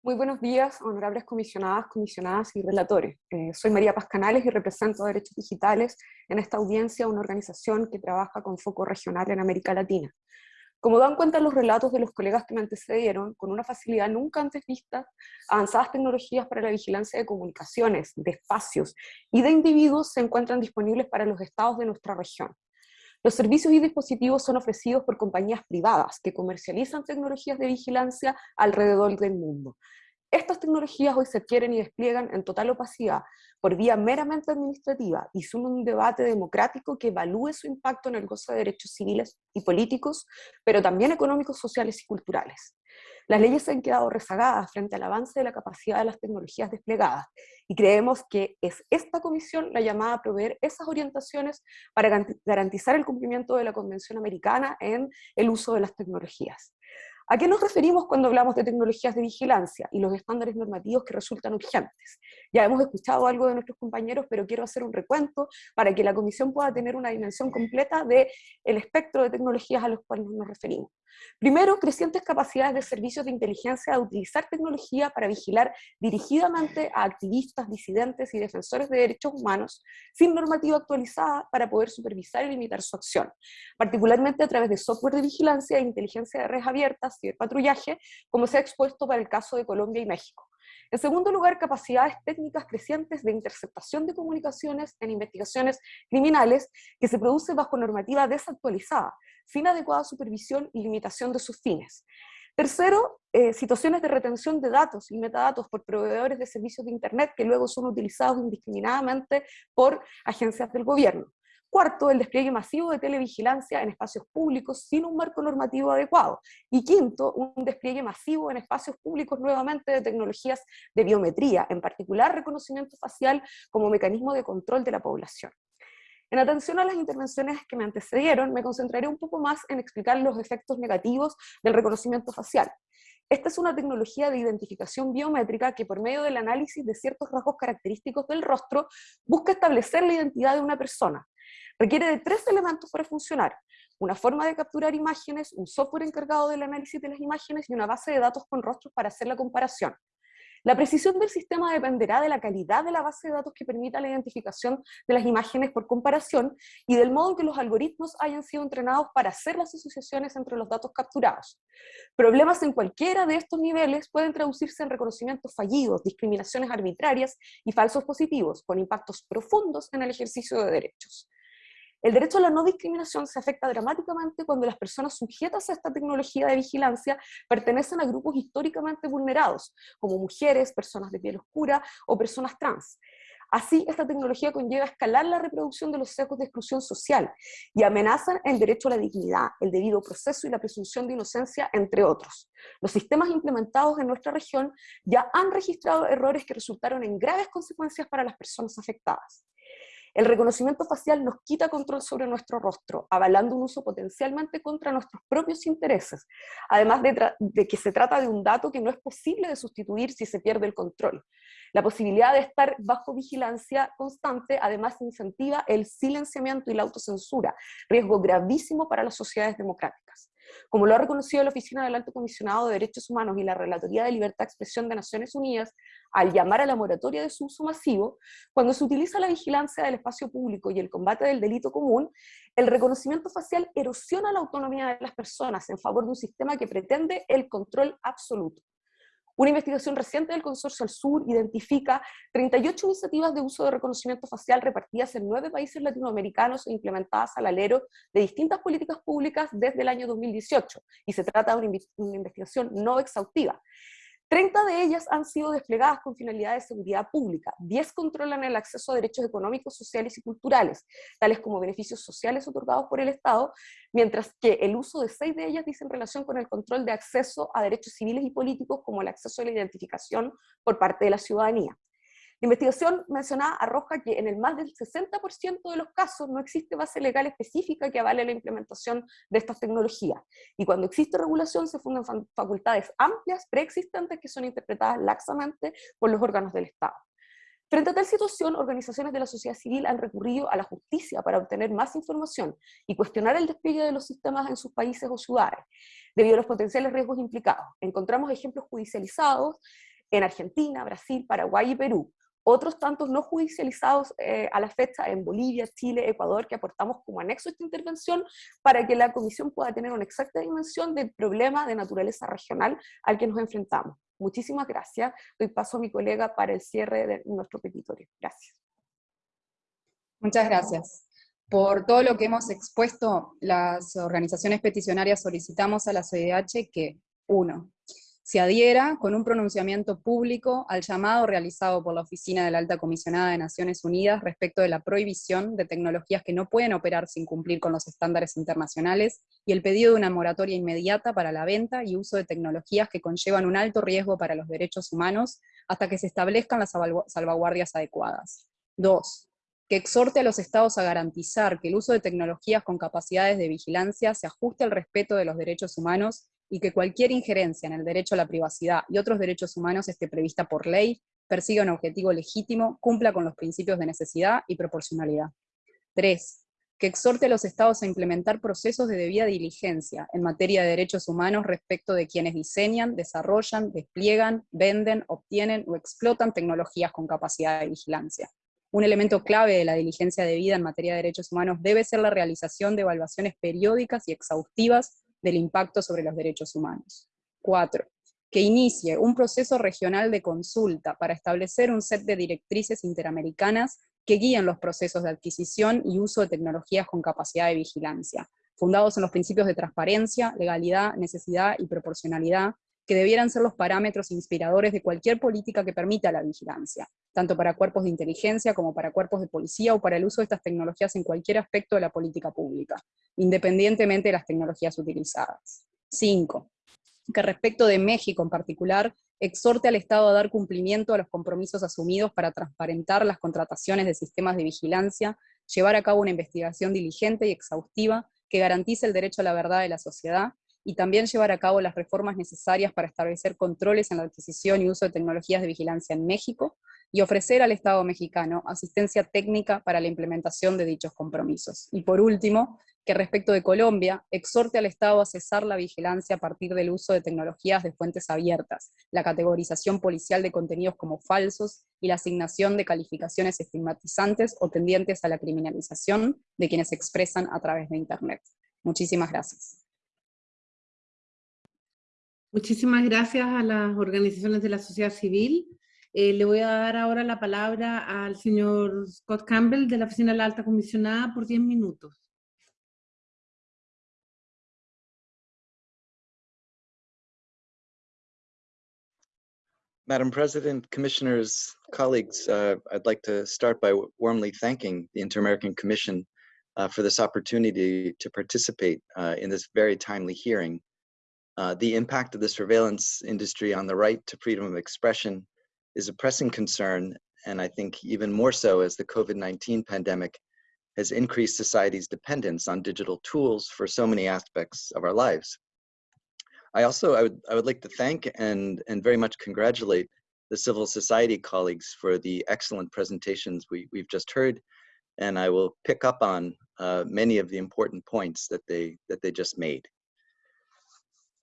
Muy buenos días, honorables comisionadas, comisionadas y relatores. Eh, soy María Paz y represento Derechos Digitales en esta audiencia, una organización que trabaja con foco regional en América Latina. Como dan cuenta los relatos de los colegas que me antecedieron, con una facilidad nunca antes vista, avanzadas tecnologías para la vigilancia de comunicaciones, de espacios y de individuos se encuentran disponibles para los estados de nuestra región. Los servicios y dispositivos son ofrecidos por compañías privadas que comercializan tecnologías de vigilancia alrededor del mundo. Estas tecnologías hoy se adquieren y despliegan en total opacidad por vía meramente administrativa y son un debate democrático que evalúe su impacto en el goce de derechos civiles y políticos, pero también económicos, sociales y culturales. Las leyes han quedado rezagadas frente al avance de la capacidad de las tecnologías desplegadas y creemos que es esta comisión la llamada a proveer esas orientaciones para garantizar el cumplimiento de la Convención Americana en el uso de las tecnologías. ¿A qué nos referimos cuando hablamos de tecnologías de vigilancia y los estándares normativos que resultan urgentes? Ya hemos escuchado algo de nuestros compañeros, pero quiero hacer un recuento para que la comisión pueda tener una dimensión completa del el espectro de tecnologías a los cuales nos referimos. Primero, crecientes capacidades de servicios de inteligencia de utilizar tecnología para vigilar dirigidamente a activistas, disidentes y defensores de derechos humanos sin normativa actualizada para poder supervisar y limitar su acción, particularmente a través de software de vigilancia e inteligencia de redes abiertas y de patrullaje, como se ha expuesto para el caso de Colombia y México. En segundo lugar, capacidades técnicas crecientes de interceptación de comunicaciones en investigaciones criminales que se produce bajo normativa desactualizada, sin adecuada supervisión y limitación de sus fines. Tercero, eh, situaciones de retención de datos y metadatos por proveedores de servicios de Internet que luego son utilizados indiscriminadamente por agencias del gobierno. Cuarto, el despliegue masivo de televigilancia en espacios públicos sin un marco normativo adecuado. Y quinto, un despliegue masivo en espacios públicos nuevamente de tecnologías de biometría, en particular reconocimiento facial como mecanismo de control de la población. En atención a las intervenciones que me antecedieron, me concentraré un poco más en explicar los efectos negativos del reconocimiento facial. Esta es una tecnología de identificación biométrica que por medio del análisis de ciertos rasgos característicos del rostro busca establecer la identidad de una persona, Requiere de tres elementos para funcionar. Una forma de capturar imágenes, un software encargado del análisis de las imágenes y una base de datos con rostros para hacer la comparación. La precisión del sistema dependerá de la calidad de la base de datos que permita la identificación de las imágenes por comparación y del modo en que los algoritmos hayan sido entrenados para hacer las asociaciones entre los datos capturados. Problemas en cualquiera de estos niveles pueden traducirse en reconocimientos fallidos, discriminaciones arbitrarias y falsos positivos, con impactos profundos en el ejercicio de derechos. El derecho a la no discriminación se afecta dramáticamente cuando las personas sujetas a esta tecnología de vigilancia pertenecen a grupos históricamente vulnerados, como mujeres, personas de piel oscura o personas trans. Así, esta tecnología conlleva escalar la reproducción de los sesgos de exclusión social y amenazan el derecho a la dignidad, el debido proceso y la presunción de inocencia, entre otros. Los sistemas implementados en nuestra región ya han registrado errores que resultaron en graves consecuencias para las personas afectadas. El reconocimiento facial nos quita control sobre nuestro rostro, avalando un uso potencialmente contra nuestros propios intereses, además de, que se trata de un dato que no es posible de sustituir si se pierde el control. La posibilidad de estar bajo vigilancia constante además incentiva el silenciamiento y la autocensura, riesgo gravísimo para las sociedades democráticas. Como lo ha reconocido la Oficina del Alto Comisionado de Derechos Humanos y la Relatoría de Libertad de Expresión de Naciones Unidas, al llamar a la moratoria de su uso masivo, cuando se utiliza la vigilancia del espacio público y el combate del delito común, el reconocimiento facial erosiona la autonomía de las personas en favor de un sistema que pretende el control absoluto. Una investigación reciente del Consorcio al Sur identifica 38 iniciativas de uso de reconocimiento facial repartidas en nueve países latinoamericanos e implementadas al alero de distintas políticas públicas desde el año 2018, y se trata de una investigación no exhaustiva. 30 de ellas han sido desplegadas con finalidad de seguridad pública, 10 controlan el acceso a derechos económicos, sociales y culturales, tales como beneficios sociales otorgados por el Estado, mientras que el uso de 6 de ellas dice en relación con el control de acceso a derechos civiles y políticos como el acceso a la identificación por parte de la ciudadanía. La investigación mencionada arroja que en el más del 60% de los casos no existe base legal específica que avale la implementación de estas tecnologías. Y cuando existe regulación se fundan facultades amplias preexistentes que son interpretadas laxamente por los órganos del Estado. Frente a tal situación, organizaciones de la sociedad civil han recurrido a la justicia para obtener más información y cuestionar el despliegue de los sistemas en sus países o ciudades, debido a los potenciales riesgos implicados. Encontramos ejemplos judicializados en Argentina, Brasil, Paraguay y Perú, otros tantos no judicializados eh, a la fecha en Bolivia, Chile, Ecuador, que aportamos como anexo a esta intervención para que la comisión pueda tener una exacta dimensión del problema de naturaleza regional al que nos enfrentamos. Muchísimas gracias. Doy paso a mi colega para el cierre de nuestro petitorio. Gracias. Muchas gracias. Por todo lo que hemos expuesto, las organizaciones peticionarias solicitamos a la CDH que, uno, se adhiera con un pronunciamiento público al llamado realizado por la Oficina de la Alta Comisionada de Naciones Unidas respecto de la prohibición de tecnologías que no pueden operar sin cumplir con los estándares internacionales y el pedido de una moratoria inmediata para la venta y uso de tecnologías que conllevan un alto riesgo para los derechos humanos hasta que se establezcan las salvaguardias adecuadas. Dos, que exhorte a los estados a garantizar que el uso de tecnologías con capacidades de vigilancia se ajuste al respeto de los derechos humanos y que cualquier injerencia en el derecho a la privacidad y otros derechos humanos esté prevista por ley, persiga un objetivo legítimo, cumpla con los principios de necesidad y proporcionalidad. 3. Que exhorte a los estados a implementar procesos de debida diligencia en materia de derechos humanos respecto de quienes diseñan, desarrollan, despliegan, venden, obtienen o explotan tecnologías con capacidad de vigilancia. Un elemento clave de la diligencia debida en materia de derechos humanos debe ser la realización de evaluaciones periódicas y exhaustivas del impacto sobre los derechos humanos. Cuatro, que inicie un proceso regional de consulta para establecer un set de directrices interamericanas que guíen los procesos de adquisición y uso de tecnologías con capacidad de vigilancia, fundados en los principios de transparencia, legalidad, necesidad y proporcionalidad, que debieran ser los parámetros inspiradores de cualquier política que permita la vigilancia, tanto para cuerpos de inteligencia como para cuerpos de policía o para el uso de estas tecnologías en cualquier aspecto de la política pública, independientemente de las tecnologías utilizadas. 5. Que respecto de México en particular, exhorte al Estado a dar cumplimiento a los compromisos asumidos para transparentar las contrataciones de sistemas de vigilancia, llevar a cabo una investigación diligente y exhaustiva que garantice el derecho a la verdad de la sociedad, y también llevar a cabo las reformas necesarias para establecer controles en la adquisición y uso de tecnologías de vigilancia en México, y ofrecer al Estado mexicano asistencia técnica para la implementación de dichos compromisos. Y por último, que respecto de Colombia, exhorte al Estado a cesar la vigilancia a partir del uso de tecnologías de fuentes abiertas, la categorización policial de contenidos como falsos y la asignación de calificaciones estigmatizantes o tendientes a la criminalización de quienes expresan a través de Internet. Muchísimas gracias. Muchísimas gracias a las organizaciones de la sociedad civil. Eh, le voy a dar ahora la palabra al señor Scott Campbell de la Oficina de la Alta Comisionada por 10 minutos. Madam President, Commissioners, colleagues, uh, I'd like to start by warmly thanking the Inter-American Commission uh, for this opportunity to participate uh, in this very timely hearing uh, the impact of the surveillance industry on the right to freedom of expression is a pressing concern, and I think even more so as the COVID-19 pandemic has increased society's dependence on digital tools for so many aspects of our lives. I also, I would, I would like to thank and, and very much congratulate the civil society colleagues for the excellent presentations we, we've just heard. And I will pick up on uh, many of the important points that they, that they just made.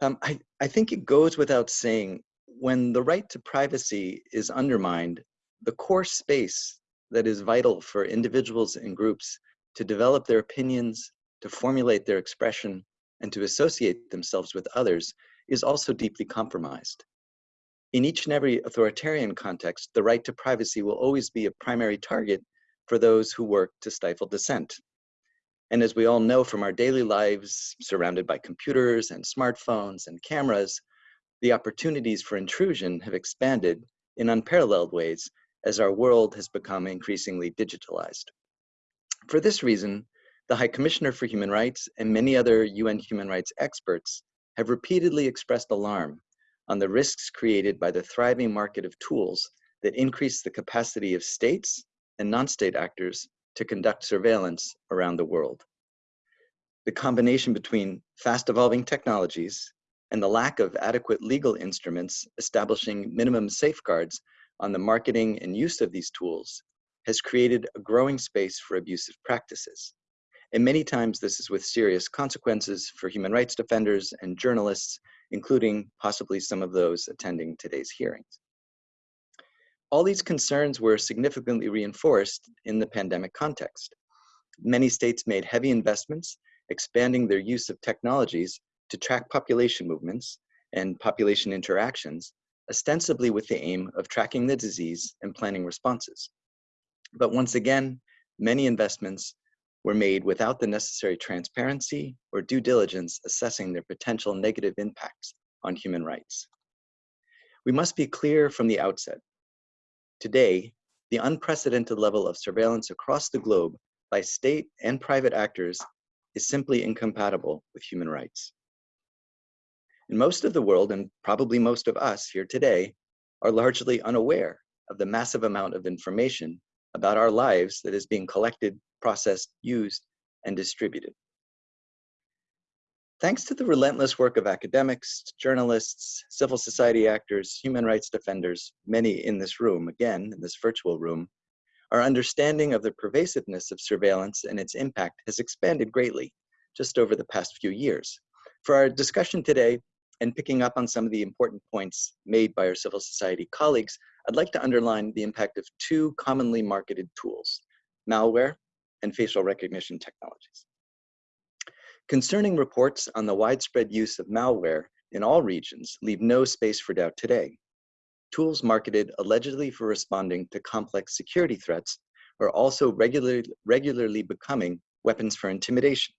Um, I, I think it goes without saying, when the right to privacy is undermined, the core space that is vital for individuals and groups to develop their opinions, to formulate their expression, and to associate themselves with others is also deeply compromised. In each and every authoritarian context, the right to privacy will always be a primary target for those who work to stifle dissent. And as we all know from our daily lives, surrounded by computers and smartphones and cameras, the opportunities for intrusion have expanded in unparalleled ways as our world has become increasingly digitalized. For this reason, the High Commissioner for Human Rights and many other UN human rights experts have repeatedly expressed alarm on the risks created by the thriving market of tools that increase the capacity of states and non-state actors to conduct surveillance around the world. The combination between fast evolving technologies and the lack of adequate legal instruments establishing minimum safeguards on the marketing and use of these tools has created a growing space for abusive practices. And many times this is with serious consequences for human rights defenders and journalists, including possibly some of those attending today's hearings. All these concerns were significantly reinforced in the pandemic context. Many states made heavy investments, expanding their use of technologies to track population movements and population interactions, ostensibly with the aim of tracking the disease and planning responses. But once again, many investments were made without the necessary transparency or due diligence assessing their potential negative impacts on human rights. We must be clear from the outset. Today, the unprecedented level of surveillance across the globe by state and private actors is simply incompatible with human rights. And most of the world, and probably most of us here today, are largely unaware of the massive amount of information about our lives that is being collected, processed, used, and distributed. Thanks to the relentless work of academics, journalists, civil society actors, human rights defenders, many in this room, again, in this virtual room, our understanding of the pervasiveness of surveillance and its impact has expanded greatly just over the past few years. For our discussion today, and picking up on some of the important points made by our civil society colleagues, I'd like to underline the impact of two commonly marketed tools, malware and facial recognition technologies. Concerning reports on the widespread use of malware in all regions leave no space for doubt today. Tools marketed allegedly for responding to complex security threats are also regularly, regularly becoming weapons for intimidation,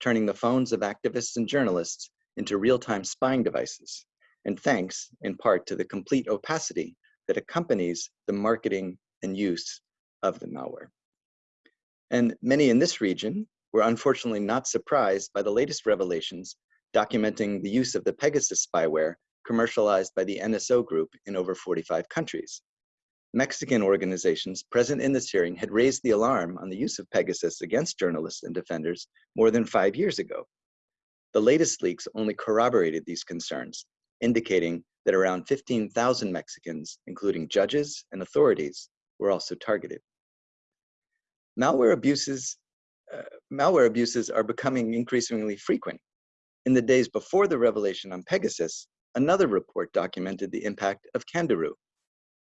turning the phones of activists and journalists into real-time spying devices, and thanks, in part, to the complete opacity that accompanies the marketing and use of the malware. And many in this region were unfortunately not surprised by the latest revelations documenting the use of the Pegasus spyware commercialized by the NSO group in over 45 countries. Mexican organizations present in this hearing had raised the alarm on the use of Pegasus against journalists and defenders more than five years ago. The latest leaks only corroborated these concerns, indicating that around 15,000 Mexicans, including judges and authorities, were also targeted. Malware abuses, uh, malware abuses are becoming increasingly frequent. In the days before the revelation on Pegasus, another report documented the impact of Kandaroo,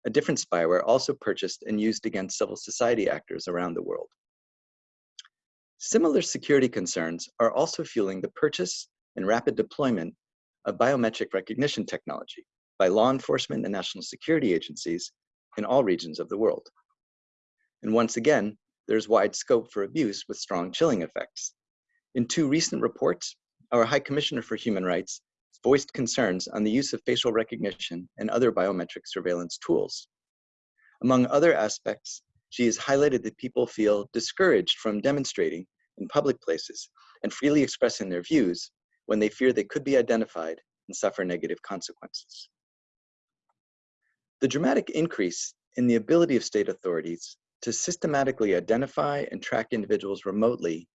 a different spyware also purchased and used against civil society actors around the world. Similar security concerns are also fueling the purchase and rapid deployment of biometric recognition technology by law enforcement and national security agencies in all regions of the world. And once again, there's wide scope for abuse with strong chilling effects. In two recent reports, our High Commissioner for Human Rights voiced concerns on the use of facial recognition and other biometric surveillance tools. Among other aspects, she has highlighted that people feel discouraged from demonstrating in public places and freely expressing their views when they fear they could be identified and suffer negative consequences. The dramatic increase in the ability of state authorities to systematically identify and track individuals remotely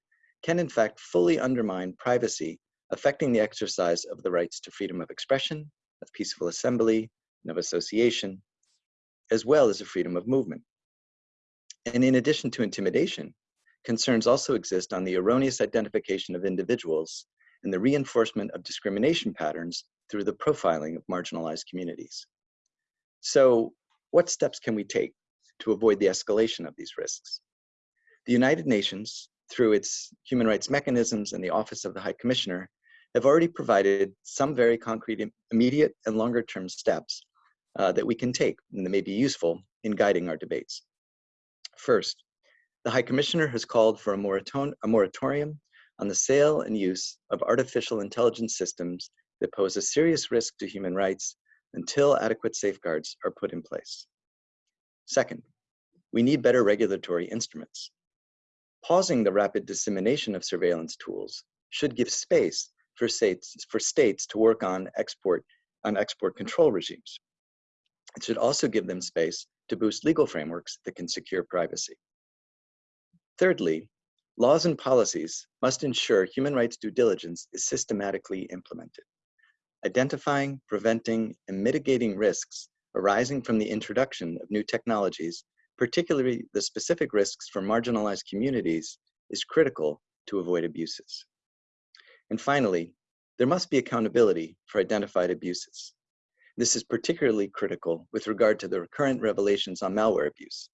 can in fact fully undermine privacy, affecting the exercise of the rights to freedom of expression, of peaceful assembly, and of association, as well as the freedom of movement. And in addition to intimidation, concerns also exist on the erroneous identification of individuals and the reinforcement of discrimination patterns through the profiling of marginalized communities. So what steps can we take to avoid the escalation of these risks? The United Nations, through its human rights mechanisms and the Office of the High Commissioner, have already provided some very concrete immediate and longer term steps uh, that we can take and that may be useful in guiding our debates. First, the High Commissioner has called for a, moraton a moratorium on the sale and use of artificial intelligence systems that pose a serious risk to human rights until adequate safeguards are put in place. Second, we need better regulatory instruments. Pausing the rapid dissemination of surveillance tools should give space for states, for states to work on export, on export control regimes. It should also give them space to boost legal frameworks that can secure privacy. Thirdly, laws and policies must ensure human rights due diligence is systematically implemented. Identifying, preventing, and mitigating risks arising from the introduction of new technologies, particularly the specific risks for marginalized communities, is critical to avoid abuses. And finally, there must be accountability for identified abuses. This is particularly critical with regard to the recurrent revelations on malware abuse.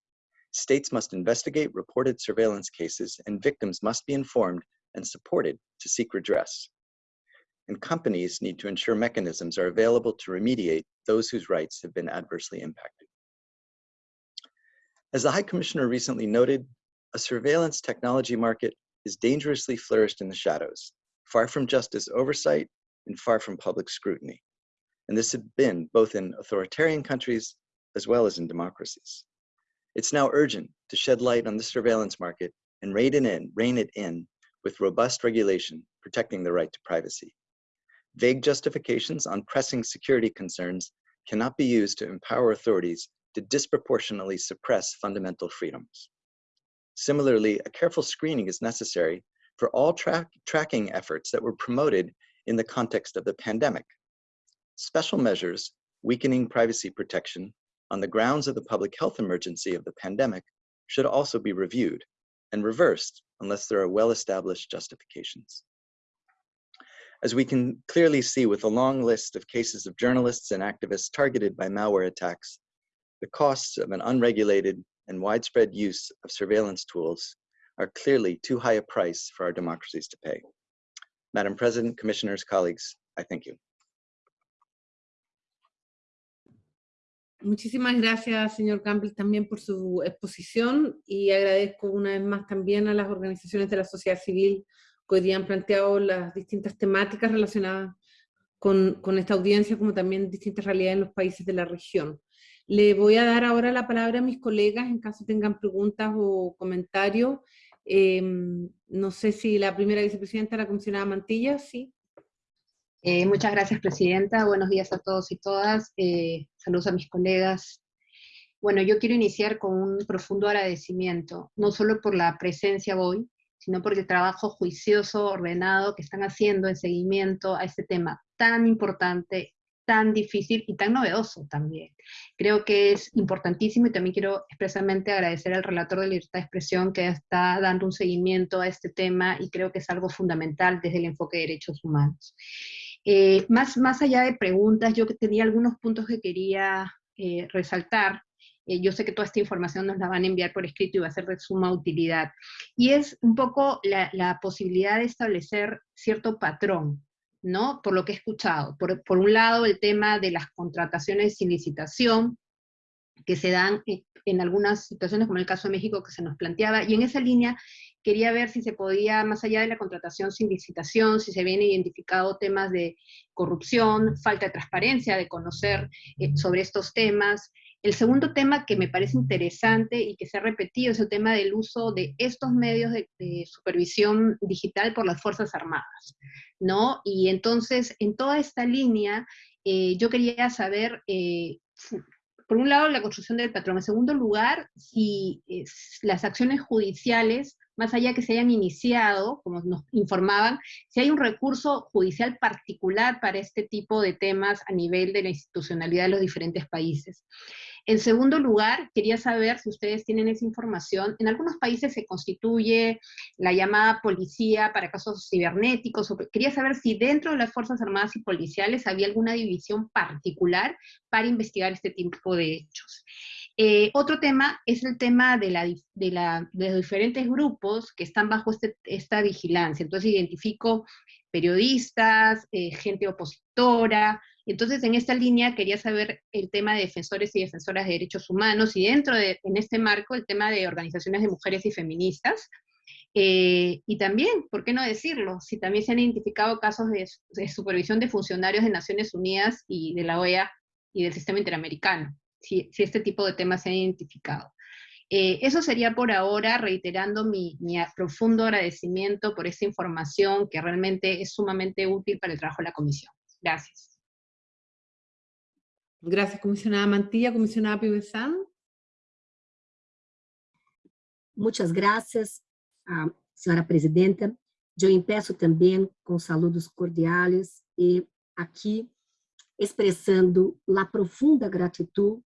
States must investigate reported surveillance cases and victims must be informed and supported to seek redress. And companies need to ensure mechanisms are available to remediate those whose rights have been adversely impacted. As the High Commissioner recently noted, a surveillance technology market is dangerously flourished in the shadows, far from justice oversight and far from public scrutiny. And this has been both in authoritarian countries as well as in democracies. It's now urgent to shed light on the surveillance market and rein it in, rein it in with robust regulation protecting the right to privacy. Vague justifications on pressing security concerns cannot be used to empower authorities to disproportionately suppress fundamental freedoms. Similarly, a careful screening is necessary for all tra tracking efforts that were promoted in the context of the pandemic, Special measures weakening privacy protection on the grounds of the public health emergency of the pandemic should also be reviewed and reversed unless there are well-established justifications. As we can clearly see with a long list of cases of journalists and activists targeted by malware attacks, the costs of an unregulated and widespread use of surveillance tools are clearly too high a price for our democracies to pay. Madam President, Commissioners, colleagues, I thank you. Muchísimas gracias, señor Campbell, también por su exposición y agradezco una vez más también a las organizaciones de la sociedad civil que hoy día han planteado las distintas temáticas relacionadas con, con esta audiencia, como también distintas realidades en los países de la región. Le voy a dar ahora la palabra a mis colegas en caso tengan preguntas o comentarios. Em, no sé si la primera vicepresidenta, la comisionada Mantilla, sí. Eh, muchas gracias, Presidenta. Buenos días a todos y todas. Eh, saludos a mis colegas. Bueno, yo quiero iniciar con un profundo agradecimiento, no solo por la presencia hoy, sino por el trabajo juicioso, ordenado que están haciendo en seguimiento a este tema tan importante, tan difícil y tan novedoso también. Creo que es importantísimo y también quiero expresamente agradecer al relator de libertad de expresión que está dando un seguimiento a este tema y creo que es algo fundamental desde el enfoque de derechos humanos. Eh, más, más allá de preguntas, yo tenía algunos puntos que quería eh, resaltar. Eh, yo sé que toda esta información nos la van a enviar por escrito y va a ser de suma utilidad. Y es un poco la, la posibilidad de establecer cierto patrón, ¿no? Por lo que he escuchado. Por, por, un lado, el tema de las contrataciones sin licitación, que se dan en algunas situaciones, como el caso de México que se nos planteaba, y en esa línea quería ver si se podía, más allá de la contratación sin licitación, si se habían identificado temas de corrupción, falta de transparencia, de conocer eh, sobre estos temas. El segundo tema que me parece interesante y que se ha repetido es el tema del uso de estos medios de, supervisión digital por las Fuerzas Armadas, ¿no? Y entonces, en toda esta línea, eh, yo quería saber, eh, por un lado, la construcción del patrón. En segundo lugar, si las acciones judiciales, más allá que se hayan iniciado, como nos informaban, si hay un recurso judicial particular para este tipo de temas a nivel de la institucionalidad de los diferentes países. En segundo lugar, quería saber si ustedes tienen esa información. En algunos países se constituye la llamada policía para casos cibernéticos. quería saber si dentro de las Fuerzas Armadas y Policiales había alguna división particular para investigar este tipo de hechos. Eh, otro tema es el tema de, los diferentes grupos que están bajo este, esta vigilancia. Entonces identifico periodistas, eh, gente opositora, entonces, en esta línea quería saber el tema de defensores y defensoras de derechos humanos y dentro de, en este marco, el tema de organizaciones de mujeres y feministas. Eh, y también, ¿por qué no decirlo? Si también se han identificado casos de, supervisión de funcionarios de Naciones Unidas y de la OEA y del sistema interamericano, si, este tipo de temas se han identificado. Eh, eso sería por ahora, reiterando mi, mi, profundo agradecimiento por esta información que realmente es sumamente útil para el trabajo de la comisión. Gracias. Gracias, comisionada Mantilla. Comisionada Pibesán. Muchas gracias, uh, senhora presidenta. Eu empeço também com saludos cordiais e aqui expressando a profunda gratidão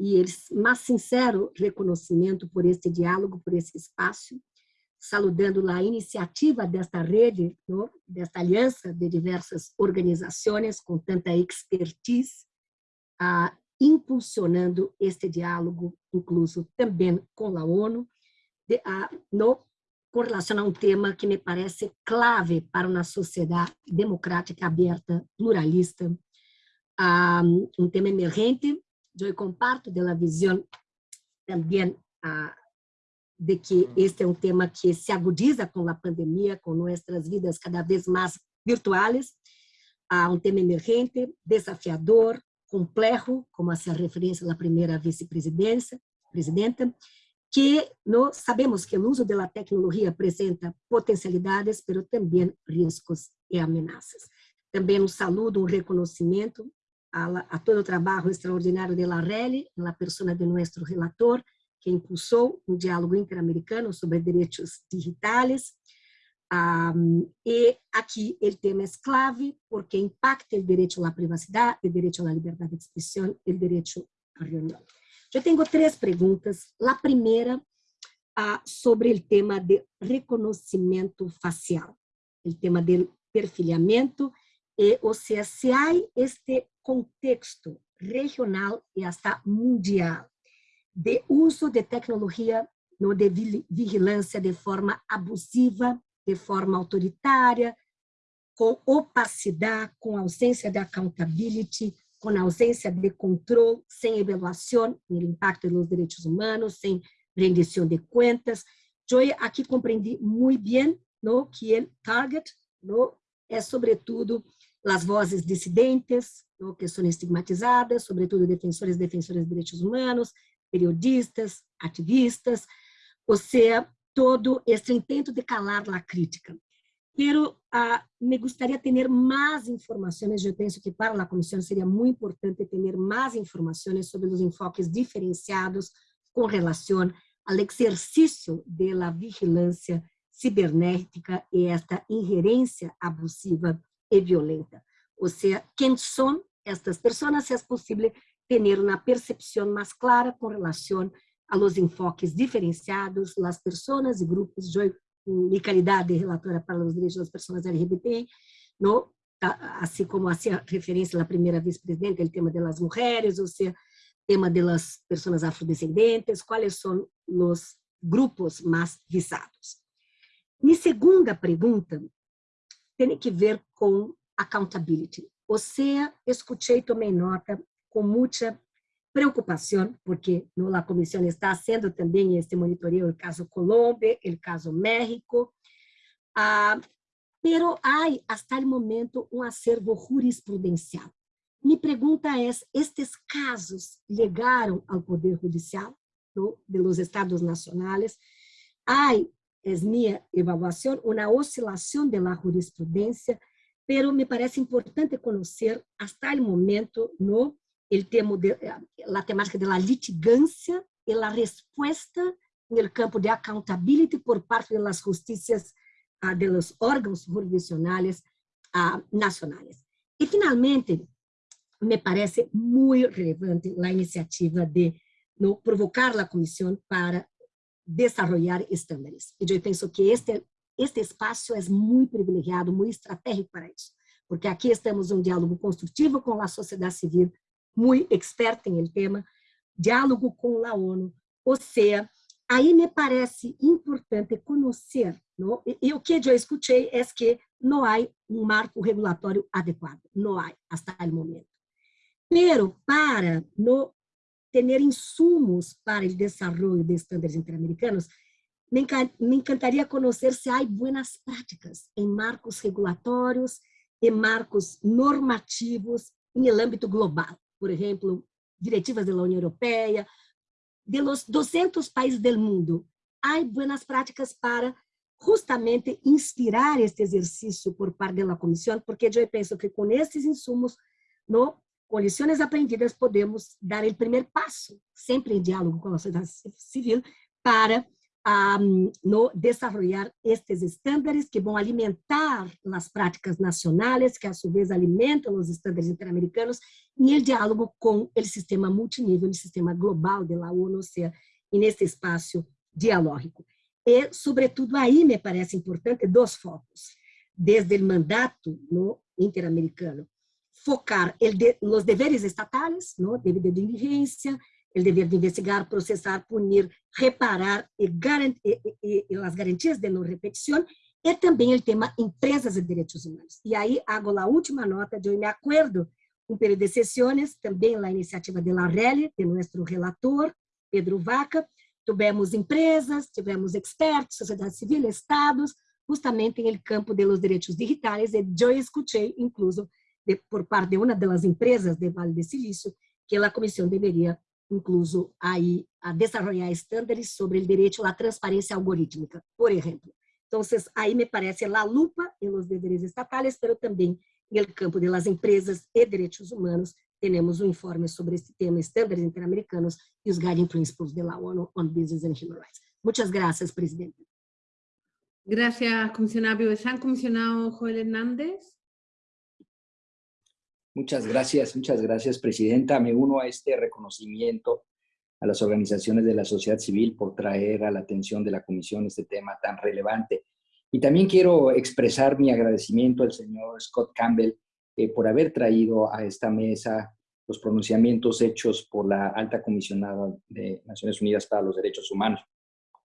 e o mais sincero reconhecimento por este diálogo, por esse espaço, saludando a iniciativa desta rede, desta aliança de diversas organizações com tanta expertise ah, impulsionando este diálogo, incluso também com a ONU, de, ah, no, com relação a um tema que me parece clave para uma sociedade democrática, aberta, pluralista, ah, um tema emergente. Eu comparto da visão também de que este é um tema que se agudiza com a pandemia, com nossas vidas cada vez mais virtuais, um tema emergente, desafiador, complexo, como hacía referência a primeira vice-presidenta, que nós sabemos que o uso da tecnologia apresenta potencialidades, mas também riscos e ameaças. Também um saludo, um reconhecimento a, a todo o trabalho extraordinário de la RELI, na pessoa de nosso relator, que impulsou um diálogo interamericano sobre direitos digitais, um, e aqui o tema é clave porque impacta o direito à privacidade, o direito à liberdade de expressão o direito à reunião. Eu tenho três perguntas. A primeira uh, sobre o tema de reconhecimento facial, o tema do perfilhamento, e, ou seja, se há este contexto regional e até mundial de uso de tecnologia no, de vigilância de forma abusiva de forma autoritária, com opacidade, com ausência de accountability, com ausência de controle, sem avaliação do impacto dos direitos humanos, sem rendição de contas. Eu aqui compreendi muito bem no, que o target no, é, sobretudo, as vozes dissidentes, no, que são estigmatizadas, sobretudo defensores e defensoras de direitos humanos, periodistas, ativistas, ou seja, todo este intento de calar a crítica. Pero ah, me gostaria de ter mais informações, eu penso que para a comissão seria muito importante ter mais informações sobre os enfoques diferenciados com relação ao exercício da vigilância cibernética e esta ingerência abusiva e violenta. Ou seja, quem são estas pessoas, se é possível ter uma percepção mais clara com relação a los enfoques diferenciados, las personas e grupos, eu, em qualidade de relatora para os direitos das pessoas LGBT, no, assim como hacía referência a primeira vice-presidenta, o tema das mulheres, ou seja, tema das pessoas afrodescendentes, quais são os grupos mais visados. Minha segunda pergunta tem que ver com accountability. Ou seja, escutei, tomei nota com muita preocupação, porque a comissão está haciendo também este monitoreo do caso Colômbia, o caso México, ah, pero há, hasta o momento, um acervo jurisprudencial. Minha pergunta é, estes casos chegaram ao Poder Judicial no, de los Estados Nacionais? Há, é minha avaliação, uma oscilação de la jurisprudência, pero me parece importante conhecer, hasta o momento, no el tema de, la temática de la litigancia y la respuesta en el campo de accountability por parte de las justicias, uh, de los órganos jurisdiccionales uh, nacionales. Y finalmente, me parece muy relevante la iniciativa de no provocar la comisión para desarrollar estándares. Y yo pienso que este, este espacio es muy privilegiado, muy estratégico para eso, porque aquí estamos en un diálogo constructivo con la sociedad civil, muy experta en el tema, diálogo con la ONU, o sea, aí me parece importante conhecer? E, o que eu escutei é que não há um marco regulatório adequado, não há, até o momento. Pero para no ter insumos para o desenvolvimento de estándares interamericanos, me, me encantaria conhecer se há boas práticas em marcos regulatórios e marcos normativos em âmbito global. Por exemplo, diretivas da União Europeia, de los 200 países del mundo, hay buenas prácticas para justamente inspirar este exercício por parte da comissão, porque eu penso que com esses insumos, no, com lições aprendidas, podemos dar o primeiro passo, sempre em diálogo com a sociedade civil, para um, no desarrollar estes estándares que vão alimentar as práticas nacionais, que a su vez alimentam os estándares interamericanos, e o diálogo com o sistema multinível, o sistema global da ONU, seja, nesse espaço dialógico. E, sobretudo, aí me parece importante dois focos. Desde o mandato no interamericano, focar de, los deveres estatais, no, dever de diligência, el dever de investigar, processar, punir, reparar e, garant as garantias de não repetição, e também o tema empresas e direitos humanos. E aí, hago a última nota, de eu me acordo um período de sessões, também a iniciativa de la RELI, de nosso relator, Pedro Vaca, tivemos empresas, tivemos expertos, sociedade civil, estados, justamente em el campo de los direitos digitais, e eu escutei, incluso, de, por parte de uma das empresas de Vale de Silício, que a comissão deveria incluso aí a desarrollar estándares sobre o direito à transparência algorítmica, por exemplo. Então, aí me parece a lupa em los deveres estatais, mas também no campo de las empresas e direitos humanos, temos um informe sobre este tema, estándares interamericanos e os guiding principles de la ONU on Business and Human Rights. Muchas gracias, presidente. Gracias, comisionado Piovesan. Comisionado Joel Hernández. Muchas gracias, muchas gracias, Presidenta. Me uno a este reconocimiento a las organizaciones de la sociedad civil por traer a la atención de la Comisión este tema tan relevante. Y también quiero expresar mi agradecimiento al señor Scott Campbell eh, por haber traído a esta mesa los pronunciamientos hechos por la alta comisionada de Naciones Unidas para los Derechos Humanos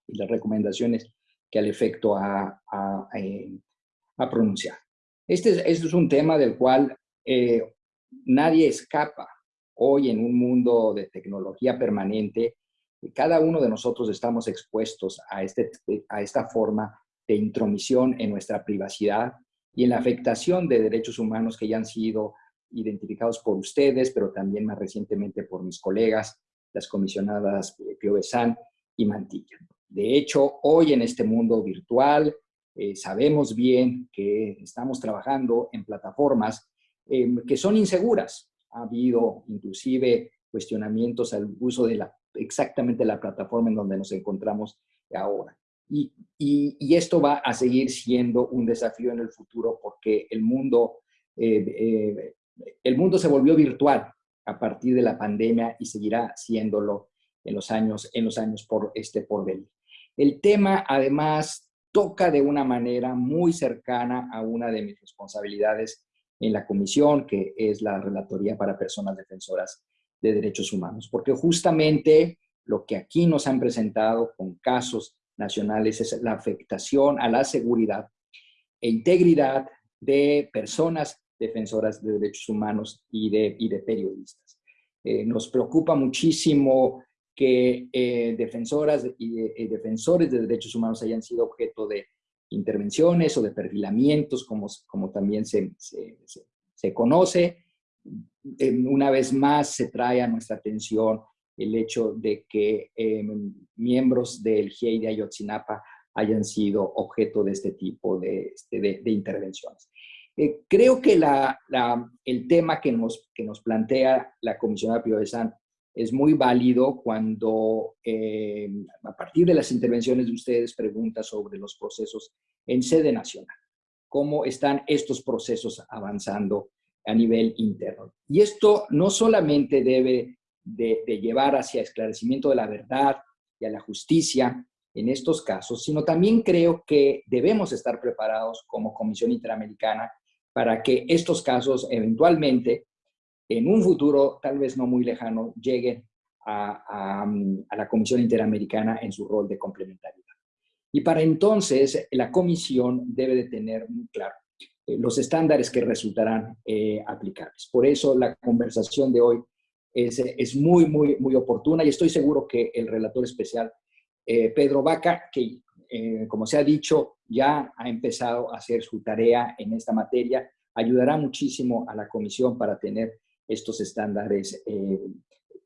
y las recomendaciones que al efecto ha, ha, eh, pronunciado. Este, este, es un tema del cual eh, nadie escapa. Hoy en un mundo de tecnología permanente, cada uno de nosotros estamos expuestos a, este, a esta forma de intromisión en nuestra privacidad y en la afectación de derechos humanos que ya han sido identificados por ustedes, pero también más recientemente por mis colegas, las comisionadas Pio Besan y Mantilla. De hecho, hoy en este mundo virtual, eh, sabemos bien que estamos trabajando en plataformas Em, que son inseguras. Ha habido inclusive cuestionamientos al uso de la, exactamente la plataforma en donde nos encontramos ahora. Y, y, esto va a seguir siendo un desafío en el futuro porque el mundo, eh, eh, el mundo se volvió virtual a partir de la pandemia y seguirá siéndolo en los años, en los años por, este, por venir. El tema, además, toca de una manera muy cercana a una de mis responsabilidades en la comisión, que es la Relatoría para Personas Defensoras de Derechos Humanos, porque justamente lo que aquí nos han presentado con casos nacionales es la afectación a la seguridad e integridad de personas defensoras de derechos humanos y de, y de periodistas. Eh, nos preocupa muchísimo que eh, defensoras y eh, defensores de derechos humanos hayan sido objeto de intervenciones o de perfilamientos, como, como también se, se, conoce. Una vez más se trae a nuestra atención el hecho de que em, miembros del GIEI de Ayotzinapa hayan sido objeto de este tipo de, este, de, intervenciones. Eh, creo que la, el tema que nos, que nos plantea la comisionada San es muy válido cuando eh, a partir de las intervenciones de ustedes pregunta sobre los procesos en sede nacional. ¿Cómo están estos procesos avanzando a nivel interno? Y esto no solamente debe de, llevar hacia esclarecimiento de la verdad y a la justicia en estos casos, sino también creo que debemos estar preparados como Comisión Interamericana para que estos casos eventualmente, en un futuro tal vez no muy lejano, lleguen a, la Comisión Interamericana en su rol de complementariedad. Y para entonces la Comisión debe de tener muy claro eh, los estándares que resultarán eh, aplicables. Por eso la conversación de hoy es, es, muy, muy, muy oportuna y estoy seguro que el relator especial, eh, Pedro Vaca, que como se ha dicho, ya ha empezado a hacer su tarea en esta materia, ayudará muchísimo a la comisión para tener estos estándares eh,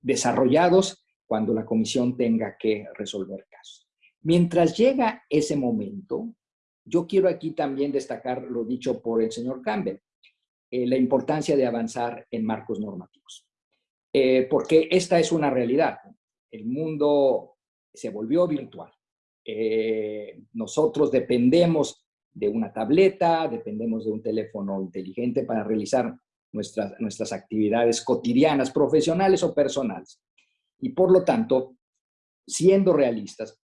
desarrollados cuando la comisión tenga que resolver casos. Mientras llega ese momento, yo quiero aquí también destacar lo dicho por el señor Campbell, eh, la importancia de avanzar en marcos normativos. Eh, porque esta es una realidad. El mundo se volvió virtual. nosotros dependemos de una tableta, dependemos de un teléfono inteligente para realizar nuestras, nuestras actividades cotidianas, profesionales o personales. Y por lo tanto, siendo realistas,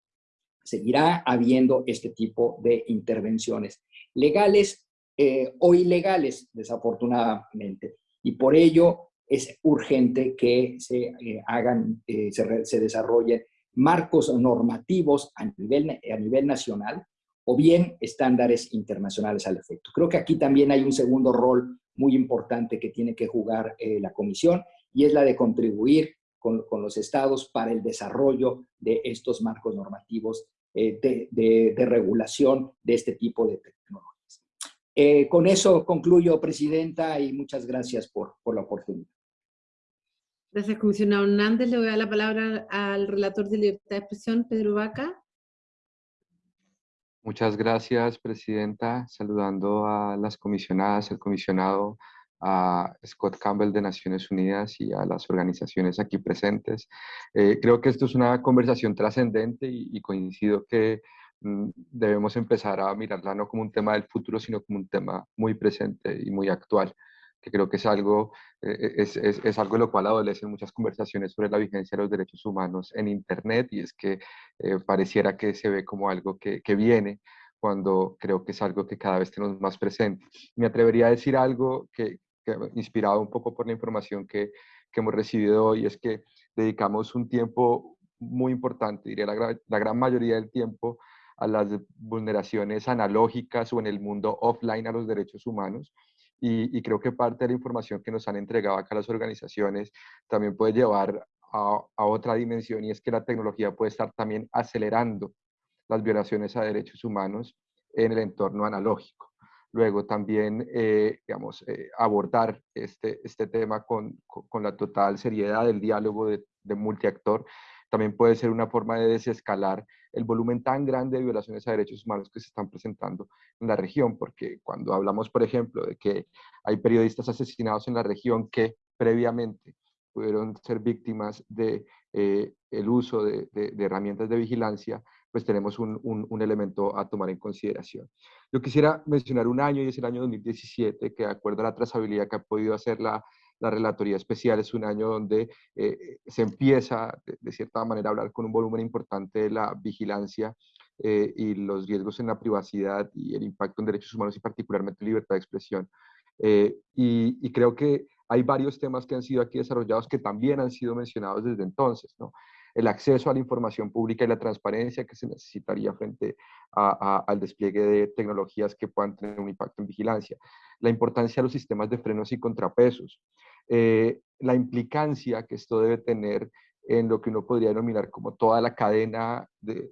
seguirá habiendo este tipo de intervenciones legales eh, o ilegales, desafortunadamente. Y por ello es urgente que se eh, hagan, eh, se, se desarrollen marcos normativos a nivel, a nivel nacional o bien estándares internacionales al efecto. Creo que aquí también hay un segundo rol muy importante que tiene que jugar eh, la Comisión y es la de contribuir con, los estados para el desarrollo de estos marcos normativos eh, de, regulación de este tipo de tecnologías. Eh, con eso concluyo, Presidenta, y muchas gracias por, por la oportunidad. Gracias, comisionado Hernández. Le voy a dar la palabra al relator de libertad de expresión, Pedro Vaca. Muchas gracias, Presidenta. Saludando a las comisionadas, el comisionado, a Scott Campbell de Naciones Unidas y a las organizaciones aquí presentes. Eh, creo que esto es una conversación trascendente y, coincido que mm, debemos empezar a mirarla no como un tema del futuro, sino como un tema muy presente y muy actual que creo que es algo, eh, es, es, es, algo de lo cual adolecen muchas conversaciones sobre la vigencia de los derechos humanos en Internet y es que eh, pareciera que se ve como algo que, que, viene cuando creo que es algo que cada vez tenemos más presente. Me atrevería a decir algo que, que inspirado un poco por la información que, que hemos recibido hoy, es que dedicamos un tiempo muy importante, diría la, la gran mayoría del tiempo, a las vulneraciones analógicas o en el mundo offline a los derechos humanos y, creo que parte de la información que nos han entregado acá las organizaciones también puede llevar a, otra dimensión y es que la tecnología puede estar también acelerando las violaciones a derechos humanos en el entorno analógico. Luego también, eh, digamos, eh, abordar este, este tema con, con, la total seriedad del diálogo de, de multiactor también puede ser una forma de desescalar el volumen tan grande de violaciones a derechos humanos que se están presentando en la región, porque cuando hablamos, por ejemplo, de que hay periodistas asesinados en la región que previamente pudieron ser víctimas de eh, el uso de, herramientas de vigilancia, pues tenemos un, un, elemento a tomar en consideración. Yo quisiera mencionar un año y es el año 2017, que de acuerdo a la trazabilidad que ha podido hacer la la Relatoría Especial es un año donde eh, se empieza, de, cierta manera, a hablar con un volumen importante de la vigilancia eh, y los riesgos en la privacidad y el impacto en derechos humanos y particularmente libertad de expresión. Eh, y, y, creo que hay varios temas que han sido aquí desarrollados que también han sido mencionados desde entonces, ¿no? El acceso a la información pública y la transparencia que se necesitaría frente al despliegue de tecnologías que puedan tener un impacto en vigilancia. La importancia de los sistemas de frenos y contrapesos. Eh, la implicancia que esto debe tener en lo que uno podría denominar como toda la cadena de,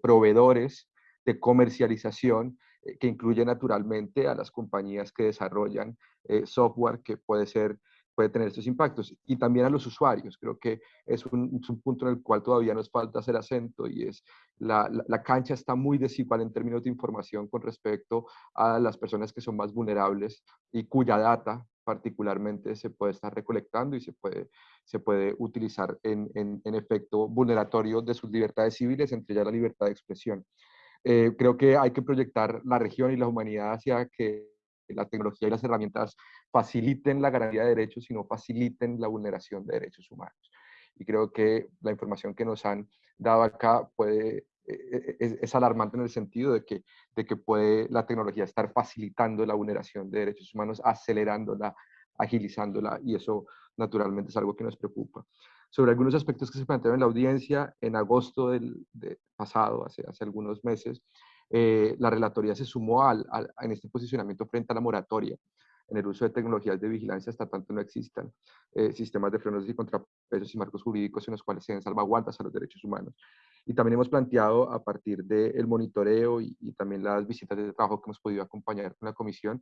proveedores de comercialización eh, que incluye naturalmente a las compañías que desarrollan eh, software que puede ser puede tener estos impactos. Y también a los usuarios, creo que es un, punto en el cual todavía nos falta hacer acento y es la, la, cancha está muy desigual en términos de información con respecto a las personas que son más vulnerables y cuya data particularmente se puede estar recolectando y se puede, se puede utilizar en, en, efecto vulneratorio de sus libertades civiles, entre ellas la libertad de expresión. Eh, creo que hay que proyectar la región y la humanidad hacia que la tecnología y las herramientas faciliten la garantía de derechos y no faciliten la vulneración de derechos humanos. Y creo que la información que nos han dado acá puede, es, es, alarmante en el sentido de que, de que puede la tecnología estar facilitando la vulneración de derechos humanos, acelerándola, agilizándola, y eso naturalmente es algo que nos preocupa. Sobre algunos aspectos que se plantearon en la audiencia, en agosto del pasado, hace, hace algunos meses, eh, la relatoría se sumó al, en este posicionamiento frente a la moratoria en el uso de tecnologías de vigilancia hasta tanto no existan eh, sistemas de frenos y contrapesos y marcos jurídicos en los cuales se den salvaguardas a los derechos humanos. Y también hemos planteado a partir del monitoreo y, también las visitas de trabajo que hemos podido acompañar con la comisión,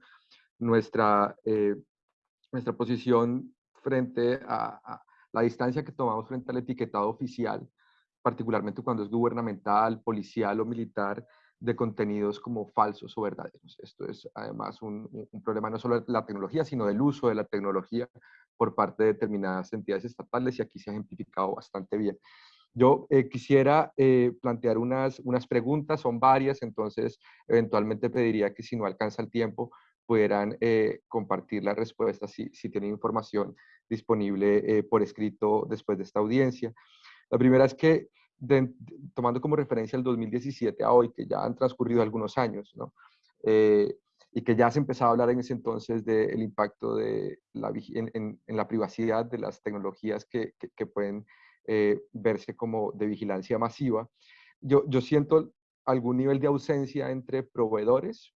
nuestra, eh, nuestra posición frente a la distancia que tomamos frente al etiquetado oficial, particularmente cuando es gubernamental, policial o militar, de contenidos como falsos o verdaderos. Esto es además un, problema no solo de la tecnología, sino del uso de la tecnología por parte de determinadas entidades estatales y aquí se ha ejemplificado bastante bien. Yo eh, quisiera eh, plantear unas, unas preguntas, son varias, entonces eventualmente pediría que si no alcanza el tiempo pudieran eh, compartir las respuestas si, si tienen información disponible por escrito después de esta audiencia. La primera es que tomando como referencia el 2017 a hoy, que ya han transcurrido algunos años, ¿no? Eh, y que ya se empezaba a hablar en ese entonces del impacto de la, en, en, la privacidad de las tecnologías que, que, pueden eh, verse como de vigilancia masiva. Yo, yo siento algún nivel de ausencia entre proveedores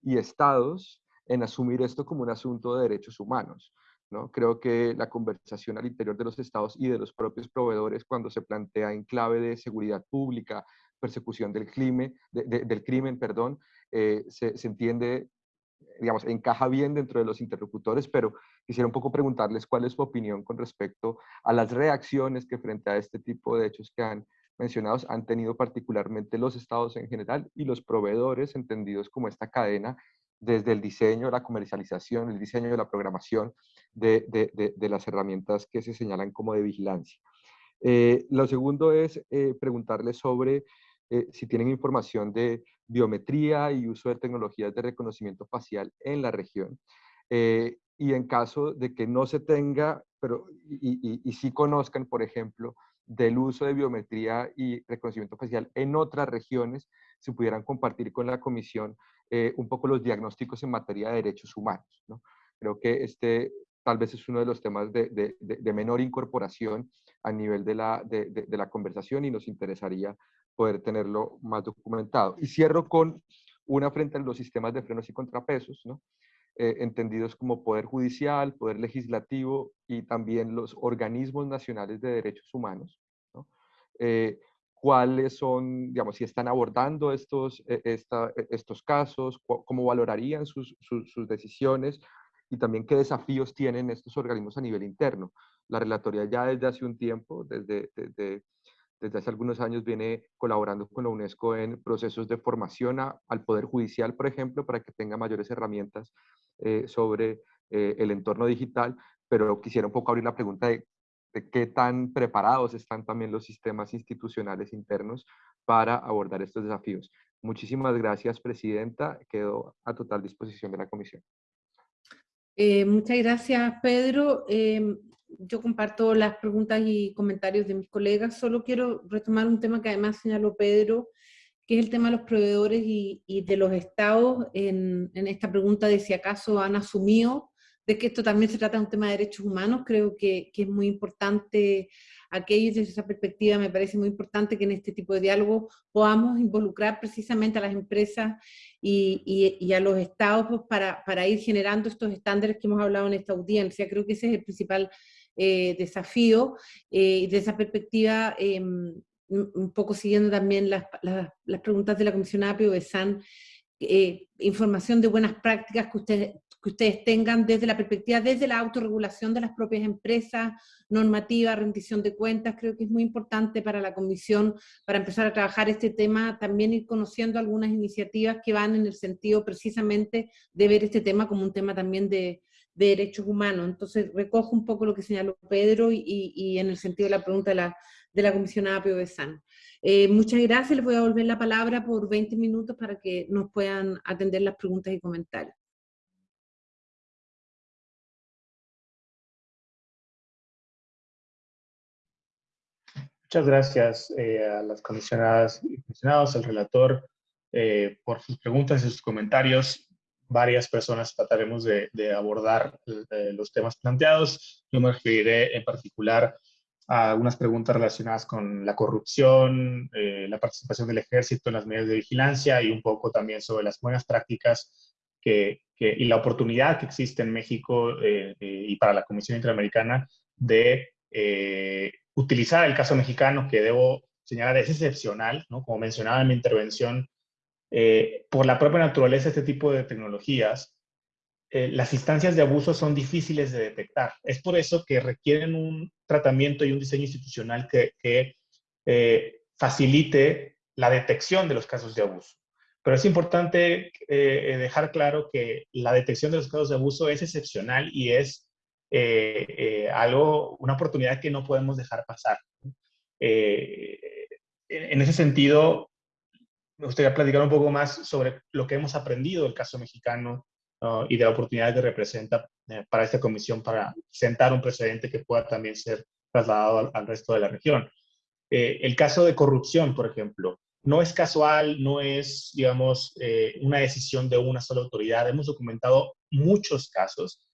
y estados en asumir esto como un asunto de derechos humanos. ¿No? Creo que la conversación al interior de los estados y de los propios proveedores cuando se plantea en clave de seguridad pública, persecución del crimen, del crimen perdón, eh, se, se, entiende, digamos, encaja bien dentro de los interlocutores, pero quisiera un poco preguntarles cuál es su opinión con respecto a las reacciones que frente a este tipo de hechos que han mencionados han tenido particularmente los estados en general y los proveedores entendidos como esta cadena desde el diseño, la comercialización, el diseño de la programación de, de, las herramientas que se señalan como de vigilancia. Eh, lo segundo es eh, sobre eh, si tienen información de biometría y uso de tecnologías de reconocimiento facial en la región. y en caso de que no se tenga, pero y, y, y conozcan, por ejemplo, del uso de biometría y reconocimiento facial en otras regiones, si pudieran compartir con la comisión eh, un poco los diagnósticos en materia de derechos humanos. ¿no? Creo que este tal vez es uno de los temas de, menor incorporación a nivel de la, conversación y nos interesaría poder tenerlo más documentado. Y cierro con una frente a los sistemas de frenos y contrapesos. Eh, entendidos como poder judicial, poder legislativo y también los organismos nacionales de derechos humanos. ¿no? Eh, cuáles son, digamos, si están abordando estos, e, e, casos, cómo valorarían sus, decisiones y también qué desafíos tienen estos organismos a nivel interno. La Relatoría ya desde hace un tiempo, desde, desde, desde hace algunos años, viene colaborando con la UNESCO en procesos de formación al Poder Judicial, por ejemplo, para que tenga mayores herramientas eh, sobre eh, el entorno digital, pero quisiera un poco abrir la pregunta de qué tan preparados están también los sistemas institucionales internos para abordar estos desafíos. Muchísimas gracias, Presidenta. Quedo a total disposición de la Comisión. Eh, muchas gracias, Pedro. Em, yo comparto las preguntas y comentarios de mis colegas. Solo quiero retomar un tema que además señaló Pedro, que es el tema de los proveedores y, de los estados en, en, esta pregunta de si acaso han asumido de que esto también se trata de un tema de derechos humanos, creo que, que es muy importante aquello desde esa perspectiva me parece muy importante que en este tipo de diálogo podamos involucrar precisamente a las empresas y, y, a los estados pues, para, para, ir generando estos estándares que hemos hablado en esta audiencia. Creo que ese es el principal eh, desafío eh, y de esa perspectiva, em, un poco siguiendo también las, las, preguntas de la comisionada Pio Besan, eh, información de buenas prácticas que ustedes que ustedes tengan desde la perspectiva, desde la autorregulación de las propias empresas, normativa, rendición de cuentas, creo que es muy importante para la comisión, para empezar a trabajar este tema, también ir conociendo algunas iniciativas que van en el sentido precisamente de ver este tema como un tema también de, derechos humanos. Entonces recojo un poco lo que señaló Pedro y, en el sentido de la pregunta de la, de la comisionada Pio. Eh, muchas gracias, les voy a volver la palabra por 20 minutos para que nos puedan atender las preguntas y comentarios. Muchas gracias eh, a las comisionadas y comisionados, al relator, eh, por sus preguntas y sus comentarios. Varias personas trataremos de, abordar eh, los temas planteados. Yo me referiré en particular a algunas preguntas relacionadas con la corrupción, la participación del ejército en las medidas de vigilancia y un poco también sobre las buenas prácticas que, y la oportunidad que existe en México y para la Comisión Interamericana de utilizar el caso mexicano, que debo señalar es excepcional, ¿no? como mencionaba en mi intervención, eh, por la propia naturaleza de este tipo de tecnologías, eh, las instancias de abuso son difíciles de detectar. Es por eso que requieren un tratamiento y un diseño institucional que, eh, facilite la detección de los casos de abuso. Pero es importante dejar claro que la detección de los casos de abuso es excepcional y es eh, eh, algo, una oportunidad que no podemos dejar pasar. Eh, en ese sentido, me gustaría platicar un poco más sobre lo que hemos aprendido del caso mexicano y de la oportunidad que representa para esta comisión para sentar un precedente que pueda también ser trasladado al, resto de la región. el caso de corrupción, por ejemplo, no es casual, no es, digamos, una decisión de una sola autoridad. Hemos documentado muchos casos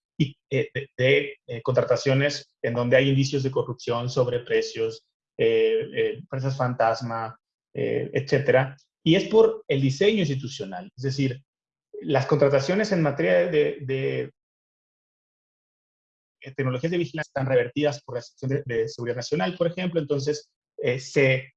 eh, de, eh, contrataciones en donde hay indicios de corrupción, sobre precios, eh, empresas fantasma, etcétera. Y es por el diseño institucional. Es decir, las contrataciones en materia de, tecnologías de vigilancia están revertidas por la Sección de, Seguridad Nacional, por ejemplo, entonces se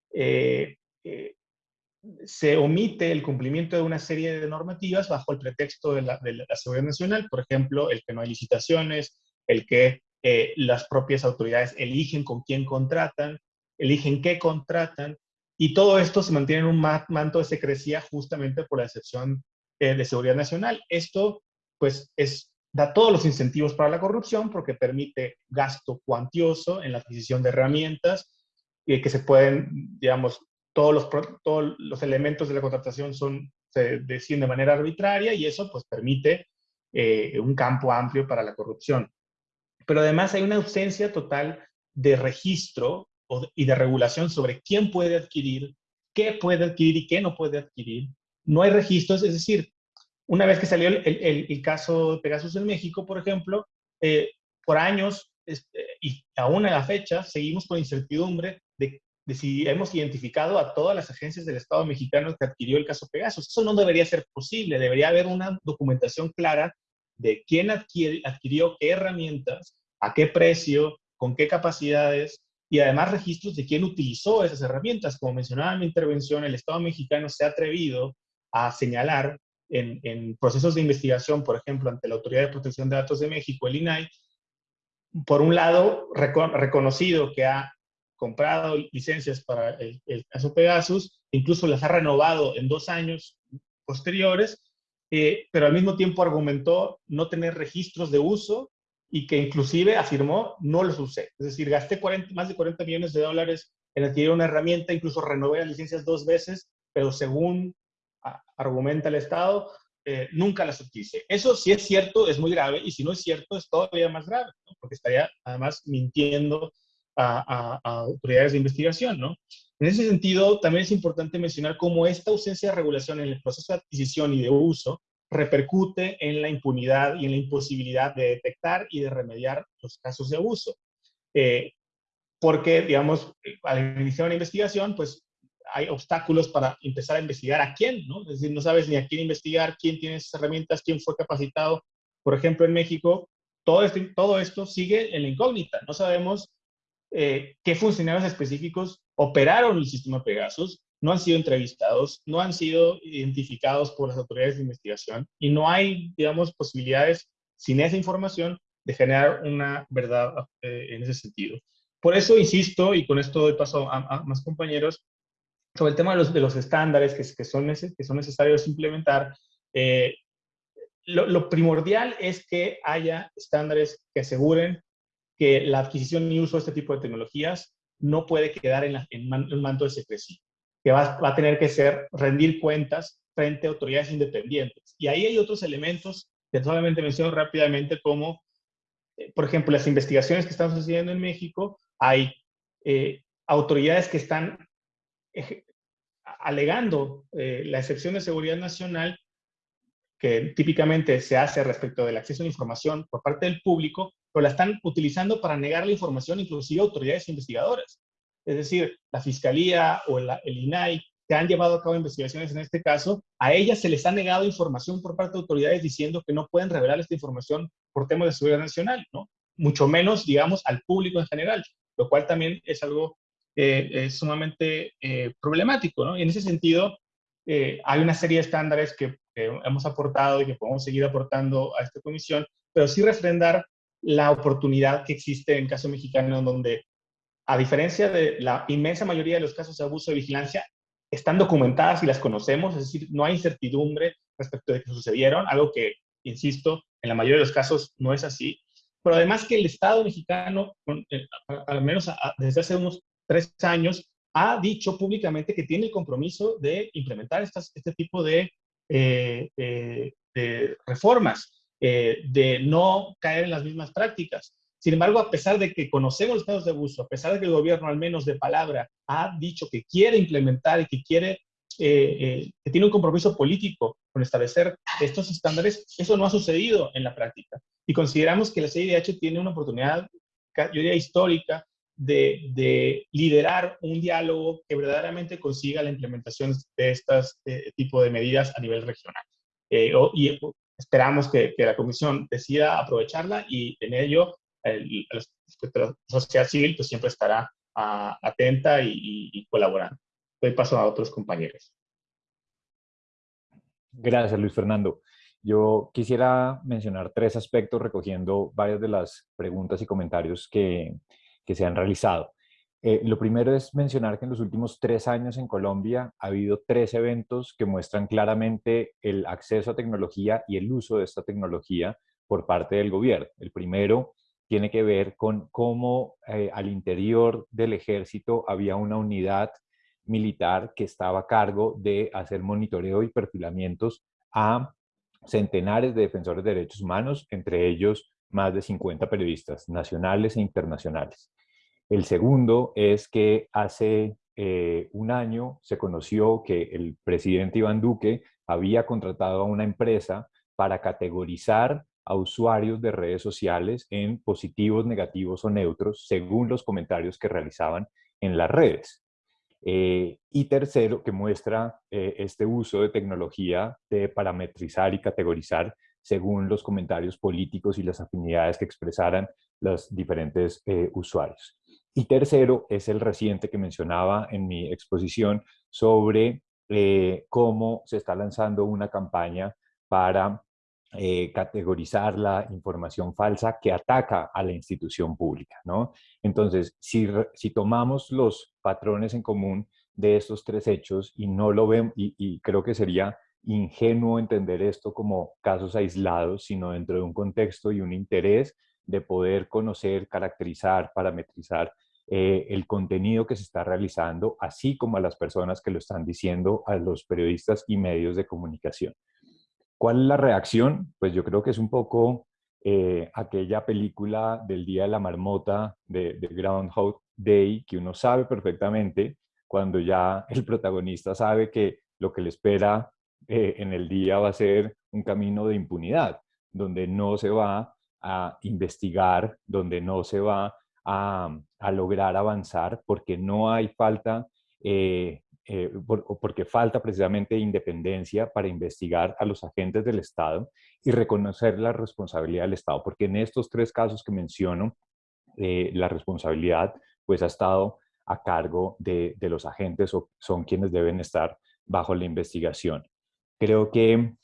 se omite el cumplimiento de una serie de normativas bajo el pretexto de la, seguridad nacional, por ejemplo, el que no hay licitaciones, el que eh, las propias autoridades eligen con quién contratan, eligen qué contratan, y todo esto se mantiene en un manto de secrecía justamente por la excepción eh, de seguridad nacional. Esto, pues, es, da todos los incentivos para la corrupción porque permite gasto cuantioso en la adquisición de herramientas y que se pueden, digamos, todos los, todos los elementos de la contratación son, se deciden de manera arbitraria y eso pues permite eh, un campo amplio para la corrupción. Pero además hay una ausencia total de registro y de regulación sobre quién puede adquirir, qué puede adquirir y qué no puede adquirir. No hay registros, es decir, una vez que salió el, el, caso de Pegasus en México, por ejemplo, eh, por años este, y aún a la fecha seguimos con incertidumbre de de si hemos identificado a todas las agencias del Estado mexicano que adquirió el caso Pegasus. Eso no debería ser posible, debería haber una documentación clara de quién adquirió qué herramientas, a qué precio, con qué capacidades y además registros de quién utilizó esas herramientas. Como mencionaba en mi intervención, el Estado mexicano se ha atrevido a señalar en, procesos de investigación, por ejemplo, ante la Autoridad de Protección de Datos de México, el INAI, por un lado, reconocido que ha comprado licencias para el, caso Pegasus, incluso las ha renovado en dos años posteriores, eh, pero al mismo tiempo argumentó no tener registros de uso y que inclusive afirmó no los usé. Es decir, gasté 40, más de 40 millones de dólares en adquirir una herramienta, incluso renové las licencias dos veces, pero según argumenta el Estado, eh, nunca las utilicé. Eso si es cierto, es muy grave, y si no es cierto, es todavía más grave, porque estaría además mintiendo a, autoridades de investigación, ¿no? En ese sentido, también es importante mencionar cómo esta ausencia de regulación en el proceso de adquisición y de uso repercute en la impunidad y en la imposibilidad de detectar y de remediar los casos de abuso. Eh, porque, digamos, al iniciar una investigación, pues hay obstáculos para empezar a investigar a quién, ¿no? Es decir, no sabes ni a quién investigar, quién tiene esas herramientas, quién fue capacitado. Por ejemplo, en México, todo, este, todo esto sigue en la incógnita. No sabemos eh, qué funcionarios específicos operaron el sistema Pegasus, no han sido entrevistados, no han sido identificados por las autoridades de investigación y no hay, digamos, posibilidades sin esa información, de generar una verdad eh, en ese sentido. Por eso insisto, y con esto doy paso a, más compañeros, sobre el tema de los, de los estándares que, que, son, que son necesarios implementar, eh, lo, primordial es que haya estándares que aseguren que la adquisición y uso de este tipo de tecnologías no puede quedar en, en un manto de secrecía, que va, va, a tener que ser rendir cuentas frente a autoridades independientes. Y ahí hay otros elementos que solamente menciono rápidamente como, eh, por ejemplo, las investigaciones que están sucediendo en México, hay eh, autoridades que están alegando eh, la excepción de seguridad nacional que típicamente se hace respecto del acceso a la información por parte del público, pero la están utilizando para negar la información inclusive a autoridades investigadoras. Es decir, la Fiscalía o el INAI, que han llevado a cabo investigaciones en este caso, a ellas se les ha negado información por parte de autoridades diciendo que no pueden revelar esta información por temas de seguridad nacional, ¿no? Mucho menos, digamos, al público en general, lo cual también es algo eh, sumamente eh, problemático, ¿no? Y en ese sentido, eh, hay una serie de estándares que hemos aportado y que podemos seguir aportando a esta comisión, pero sí refrendar la oportunidad que existe en caso mexicano, donde, a diferencia de la inmensa mayoría de los casos de abuso de vigilancia, están documentadas y las conocemos, es decir, no hay incertidumbre respecto de que sucedieron, algo que, insisto, en la mayoría de los casos no es así, pero además que el Estado mexicano, eh, al menos desde hace unos tres años, ha dicho públicamente que tiene el compromiso de implementar este tipo de eh, eh, de reformas, eh, de no caer en las mismas prácticas. Sin embargo, a pesar de que conocemos los casos de abuso, a pesar de que el gobierno, al menos de palabra, ha dicho que quiere implementar y que quiere, que tiene un compromiso político con establecer estos estándares, eso no ha sucedido en la práctica. Y consideramos que la CIDH tiene una oportunidad, yo diría, histórica de, liderar un diálogo que verdaderamente consiga la implementación de estos eh, tipo de medidas a nivel regional. Eh, y esperamos que, la Comisión decida aprovecharla y en ello la sociedad civil pues, siempre estará ah, atenta y, colaborando. Doy paso a otros compañeros. Gracias, Luis Fernando. Yo quisiera mencionar tres aspectos recogiendo varias de las preguntas y comentarios que, que se han realizado. Eh, lo primero es mencionar que en los últimos tres años en Colombia ha habido tres eventos que muestran claramente el acceso a tecnología y el uso de esta tecnología por parte del gobierno. El primero tiene que ver con cómo eh, al interior del ejército había una unidad militar que estaba a cargo de hacer monitoreo y perfilamientos a centenares de defensores de derechos humanos, entre ellos más de 50 periodistas nacionales e internacionales. El segundo es que hace eh, un año se conoció que el presidente Iván Duque había contratado a una empresa para categorizar a usuarios de redes sociales en positivos, negativos o neutros según los comentarios que realizaban en las redes. Eh, y tercero, que muestra eh, este uso de tecnología de parametrizar y categorizar según los comentarios políticos y las afinidades que expresaran los diferentes usuarios. Y tercero es el reciente que mencionaba en mi exposición sobre eh, cómo se está lanzando una campaña para eh, categorizar la información falsa que ataca a la institución pública. ¿no? Entonces, si, tomamos los patrones en común de estos tres hechos y no lo vemos, y creo que sería ingenuo entender esto como casos aislados, sino dentro de un contexto y un interés de poder conocer, caracterizar, parametrizar eh, el contenido que se está realizando, así como a las personas que lo están diciendo, a los periodistas y medios de comunicación. ¿Cuál es la reacción? Pues yo creo que es un poco eh, aquella película del Día de la Marmota de, Groundhog Day, que uno sabe perfectamente cuando ya el protagonista sabe que lo que le espera eh, en el día va a ser un camino de impunidad, donde no se va a investigar, donde no se va a, lograr avanzar porque no hay falta, eh, eh, porque falta precisamente independencia para investigar a los agentes del Estado y reconocer la responsabilidad del Estado, porque en estos tres casos que menciono, eh, la responsabilidad pues ha estado a cargo de, de, los agentes o son quienes deben estar bajo la investigación. Creo que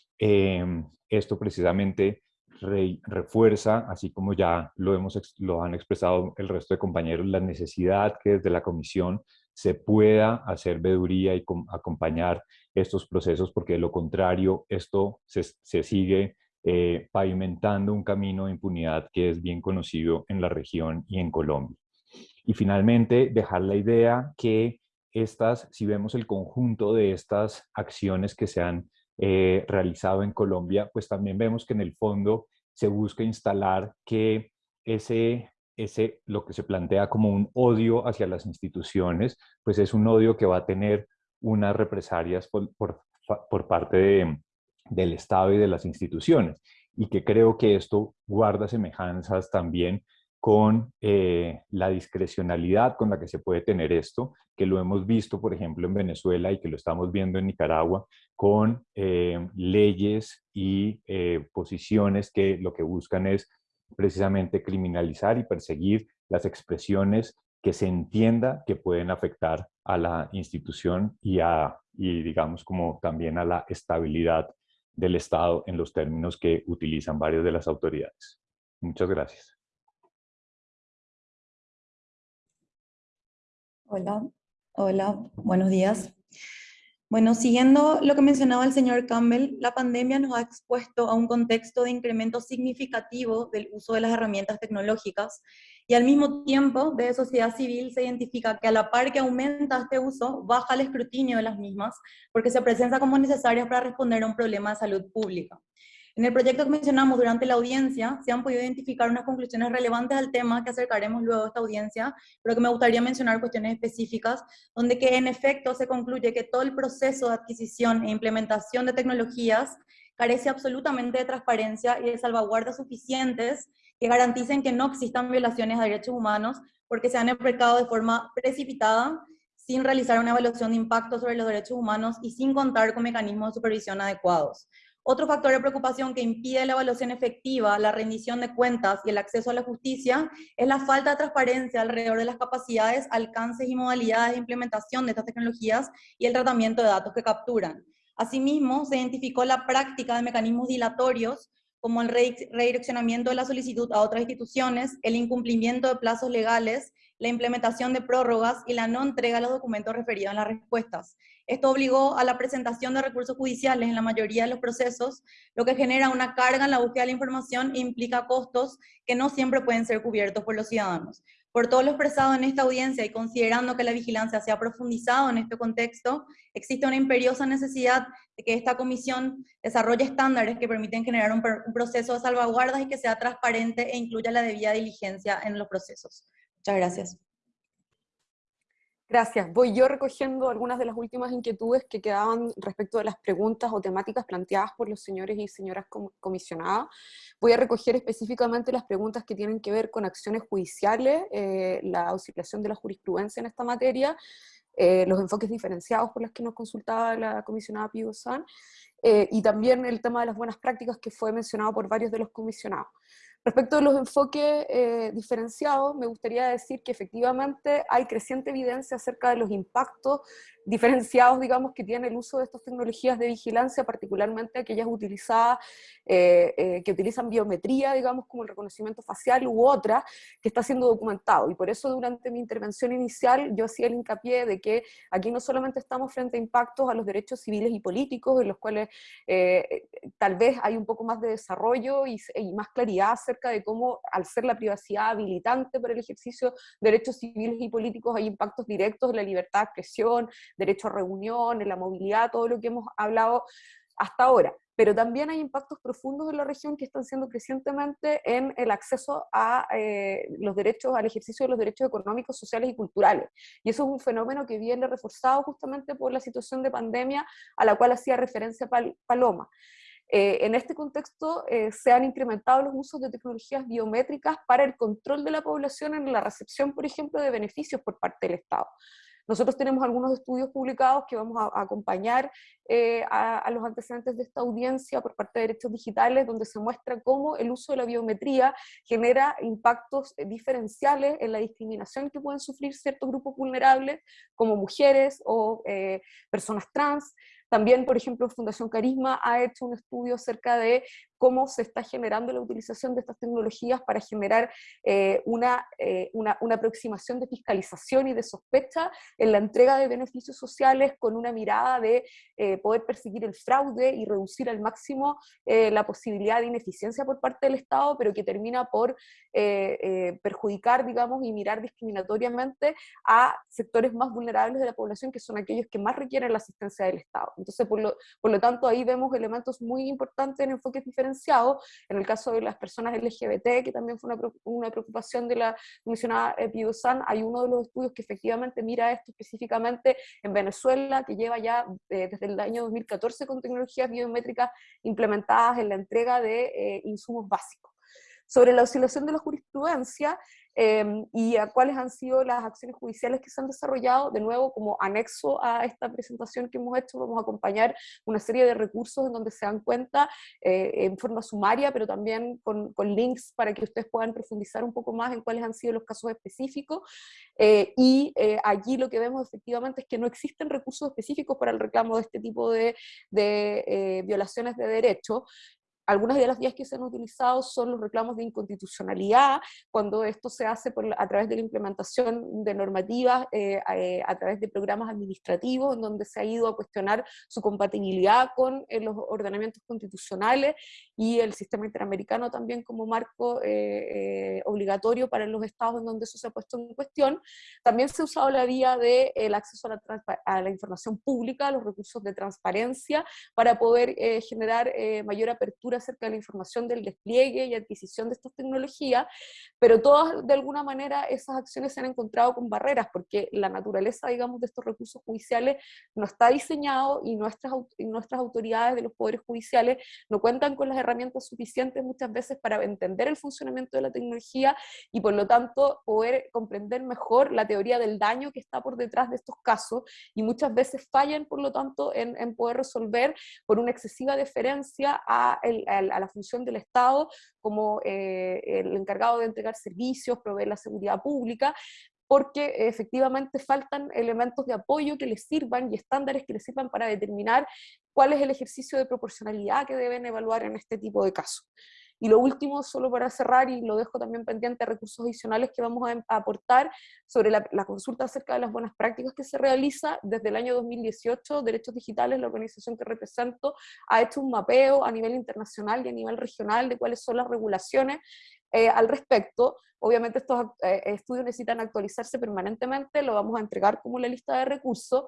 esto precisamente refuerza, así como ya lo, hemos, lo han expresado el resto de compañeros, la necesidad que desde la comisión se pueda hacer veeduría y acompañar estos procesos, porque de lo contrario esto se, se sigue eh, pavimentando un camino de impunidad que es bien conocido en la región y en Colombia. Y finalmente, dejar la idea que estas, si vemos el conjunto de estas acciones que se han eh, realizado en Colombia, pues también vemos que en el fondo se busca instalar que ese, ese, lo que se plantea como un odio hacia las instituciones, pues es un odio que va a tener unas represalias por, por, por parte del Estado y de las instituciones. Y que creo que esto guarda semejanzas también con eh, la discrecionalidad con la que se puede tener esto, que lo hemos visto, por ejemplo, en Venezuela y que lo estamos viendo en Nicaragua, con eh, leyes y eh, posiciones que lo que buscan es precisamente criminalizar y perseguir las expresiones que se entienda que pueden afectar a la institución y, a, y digamos como también a la estabilidad del Estado en los términos que utilizan varias de las autoridades. Muchas gracias. Hola, hola, buenos días. Bueno, siguiendo lo que mencionaba el señor Campbell, la pandemia nos ha expuesto a un contexto de incremento significativo del uso de las herramientas tecnológicas y al mismo tiempo de sociedad civil se identifica que a la par que aumenta este uso, baja el escrutinio de las mismas porque se presenta como necesarias para responder a un problema de salud pública. En el proyecto que mencionamos durante la audiencia, se han podido identificar unas conclusiones relevantes al tema que acercaremos luego a esta audiencia, pero que me gustaría mencionar cuestiones específicas, donde que en efecto se concluye que todo el proceso de adquisición e implementación de tecnologías carece absolutamente de transparencia y de salvaguardas suficientes que garanticen que no existan violaciones a derechos humanos porque se han empleado de forma precipitada, sin realizar una evaluación de impacto sobre los derechos humanos y sin contar con mecanismos de supervisión adecuados. Otro factor de preocupación que impide la evaluación efectiva, la rendición de cuentas y el acceso a la justicia es la falta de transparencia alrededor de las capacidades, alcances y modalidades de implementación de estas tecnologías y el tratamiento de datos que capturan. Asimismo, se identificó la práctica de mecanismos dilatorios como el redireccionamiento de la solicitud a otras instituciones, el incumplimiento de plazos legales, la implementación de prórrogas y la no entrega de los documentos referidos en las respuestas. Esto obligó a la presentación de recursos judiciales en la mayoría de los procesos, lo que genera una carga en la búsqueda de la información e implica costos que no siempre pueden ser cubiertos por los ciudadanos. Por todo lo expresado en esta audiencia y considerando que la vigilancia se ha profundizado en este contexto, existe una imperiosa necesidad de que esta comisión desarrolle estándares que permiten generar un, proceso de salvaguardas y que sea transparente e incluya la debida diligencia en los procesos. Muchas gracias. Gracias. Voy yo recogiendo algunas de las últimas inquietudes que quedaban respecto de las preguntas o temáticas planteadas por los señores y señoras comisionadas. Voy a recoger específicamente las preguntas que tienen que ver con acciones judiciales, eh, la oscilación de la jurisprudencia en esta materia, eh, los enfoques diferenciados por los que nos consultaba la comisionada Pío San, eh, y también el tema de las buenas prácticas que fue mencionado por varios de los comisionados. Respecto de los enfoques eh, diferenciados, me gustaría decir que efectivamente hay creciente evidencia acerca de los impactos diferenciados, digamos, que tiene el uso de estas tecnologías de vigilancia, particularmente aquellas utilizadas, eh, eh, que utilizan biometría, digamos, como el reconocimiento facial u otra, que está siendo documentado. Y por eso durante mi intervención inicial yo hacía el hincapié de que aquí no solamente estamos frente a impactos a los derechos civiles y políticos, en los cuales tal vez hay un poco más de desarrollo y, y más claridad acerca de cómo, al ser la privacidad habilitante para el ejercicio de derechos civiles y políticos, hay impactos directos en la libertad de expresión, derecho a reunión, en la movilidad, todo lo que hemos hablado hasta ahora. Pero también hay impactos profundos en la región que están siendo crecientemente en el acceso a eh, los derechos, al ejercicio de los derechos económicos, sociales y culturales. Y eso es un fenómeno que viene reforzado justamente por la situación de pandemia a la cual hacía referencia Paloma. Eh, en este contexto eh, se han incrementado los usos de tecnologías biométricas para el control de la población en la recepción, por ejemplo, de beneficios por parte del Estado. Nosotros tenemos algunos estudios publicados que vamos a, acompañar eh, a, los antecedentes de esta audiencia por parte de derechos digitales, donde se muestra cómo el uso de la biometría genera impactos diferenciales en la discriminación que pueden sufrir ciertos grupos vulnerables, como mujeres o personas trans, también, por ejemplo, Fundación Carisma ha hecho un estudio acerca de cómo se está generando la utilización de estas tecnologías para generar eh, una, una, una, aproximación de fiscalización y de sospecha en la entrega de beneficios sociales con una mirada de poder perseguir el fraude y reducir al máximo la posibilidad de ineficiencia por parte del Estado, pero que termina por perjudicar, digamos, y mirar discriminatoriamente a sectores más vulnerables de la población, que son aquellos que más requieren la asistencia del Estado. Entonces, por lo, por lo tanto, ahí vemos elementos muy importantes en enfoques En el caso de las personas LGBT, que también fue una, preocupación de la comisionada Pidozan, hay uno de los estudios que efectivamente mira esto específicamente en Venezuela, que lleva ya eh, desde el año 2014 con tecnologías biométricas implementadas en la entrega de eh, insumos básicos. Sobre la oscilación de la jurisprudencia, Em, y a cuáles han sido las acciones judiciales que se han desarrollado. De nuevo, como anexo a esta presentación que hemos hecho, vamos a acompañar una serie de recursos en donde se dan cuenta eh, en forma sumaria, pero también con, links para que ustedes puedan profundizar un poco más en cuáles han sido los casos específicos. Eh, y eh, allí lo que vemos efectivamente es que no existen recursos específicos para el reclamo de este tipo de violaciones de derechos. Algunas de las vías que se han utilizado son los reclamos de inconstitucionalidad, cuando esto se hace a través de la implementación de normativas, eh, eh, a, través de programas administrativos, en donde se ha ido a cuestionar su compatibilidad con eh, los ordenamientos constitucionales y el sistema interamericano también como marco obligatorio para los estados en donde eso se ha puesto en cuestión. También se ha usado la vía del acceso a la, a la, información pública, los recursos de transparencia, para poder generar mayor apertura acerca de la información del despliegue y adquisición de estas tecnologías, pero todas, de alguna manera, esas acciones se han encontrado con barreras, porque la naturaleza, digamos, de estos recursos judiciales no está diseñado y nuestras, y nuestras autoridades de los poderes judiciales no cuentan con las herramientas suficientes muchas veces para entender el funcionamiento de la tecnología y por lo tanto poder comprender mejor la teoría del daño que está por detrás de estos casos y muchas veces fallan, por lo tanto, en, poder resolver por una excesiva deferencia a la función del Estado como eh, el encargado de entregar servicios, proveer la seguridad pública, porque efectivamente faltan elementos de apoyo que les sirvan y estándares que les sirvan para determinar cuál es el ejercicio de proporcionalidad que deben evaluar en este tipo de casos. Y lo último, solo para cerrar, y lo dejo también pendiente, recursos adicionales que vamos a, aportar sobre la, consulta acerca de las buenas prácticas que se realiza desde el año 2018. Derechos Digitales, la organización que represento, ha hecho un mapeo a nivel internacional y a nivel regional de cuáles son las regulaciones eh, al respecto. Obviamente estos eh, estudios necesitan actualizarse permanentemente, lo vamos a entregar como la lista de recursos,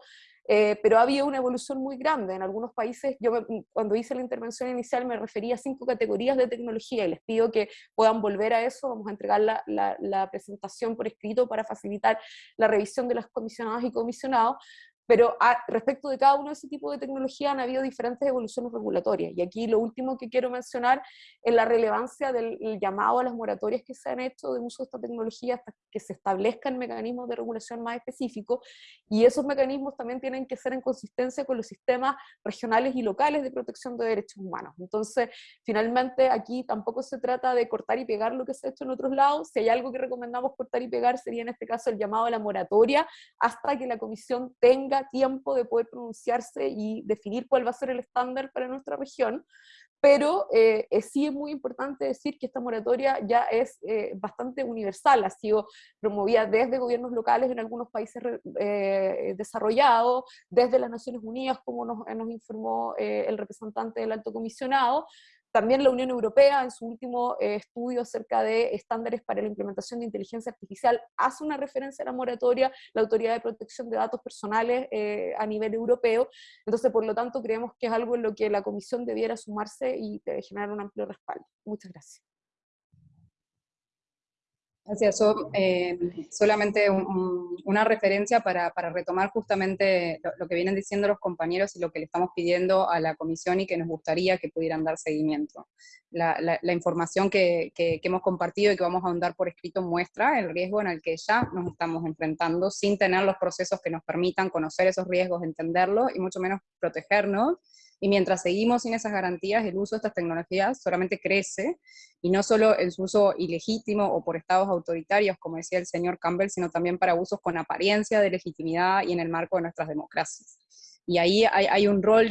eh, pero había una evolución muy grande. En algunos países, yo cuando hice la intervención inicial me refería a cinco categorías de tecnología y les pido que puedan volver a eso. Vamos a entregar la presentación por escrito para facilitar la revisión de las comisionadas y comisionados, pero respecto de cada uno de ese tipo de tecnología han habido diferentes evoluciones regulatorias. Y aquí lo último que quiero mencionar es la relevancia del llamado a las moratorias que se han hecho de uso de esta tecnología hasta que se establezcan mecanismos de regulación más específicos. Y esos mecanismos también tienen que ser en consistencia con los sistemas regionales y locales de protección de derechos humanos. Entonces, finalmente, aquí tampoco se trata de cortar y pegar lo que se ha hecho en otros lados. Si hay algo que recomendamos cortar y pegar, sería en este caso el llamado a la moratoria hasta que la comisión tenga tiempo de poder pronunciarse y definir cuál va a ser el estándar para nuestra región, pero eh, sí es muy importante decir que esta moratoria ya es eh, bastante universal, ha sido promovida desde gobiernos locales en algunos países eh, desarrollados, desde las Naciones Unidas, como nos, nos informó el representante del alto comisionado, también la Unión Europea, en su último eh, estudio acerca de estándares para la implementación de inteligencia artificial, hace una referencia a la moratoria, la Autoridad de Protección de Datos Personales eh, a nivel europeo. Entonces, por lo tanto, creemos que es algo en lo que la Comisión debiera sumarse y generar un amplio respaldo. Muchas gracias. Gracias. Eh, solamente una referencia para, retomar justamente lo, que vienen diciendo los compañeros y lo que le estamos pidiendo a la comisión y que nos gustaría que pudieran dar seguimiento. La, información que, hemos compartido y que vamos a ahondar por escrito muestra el riesgo en el que ya nos estamos enfrentando sin tener los procesos que nos permitan conocer esos riesgos, entenderlos y mucho menos protegernos y mientras seguimos sin esas garantías, el uso de estas tecnologías solamente crece, y no solo su uso ilegítimo o por estados autoritarios, como decía el señor Campbell, sino también para usos con apariencia de legitimidad y en el marco de nuestras democracias. Y ahí hay, un rol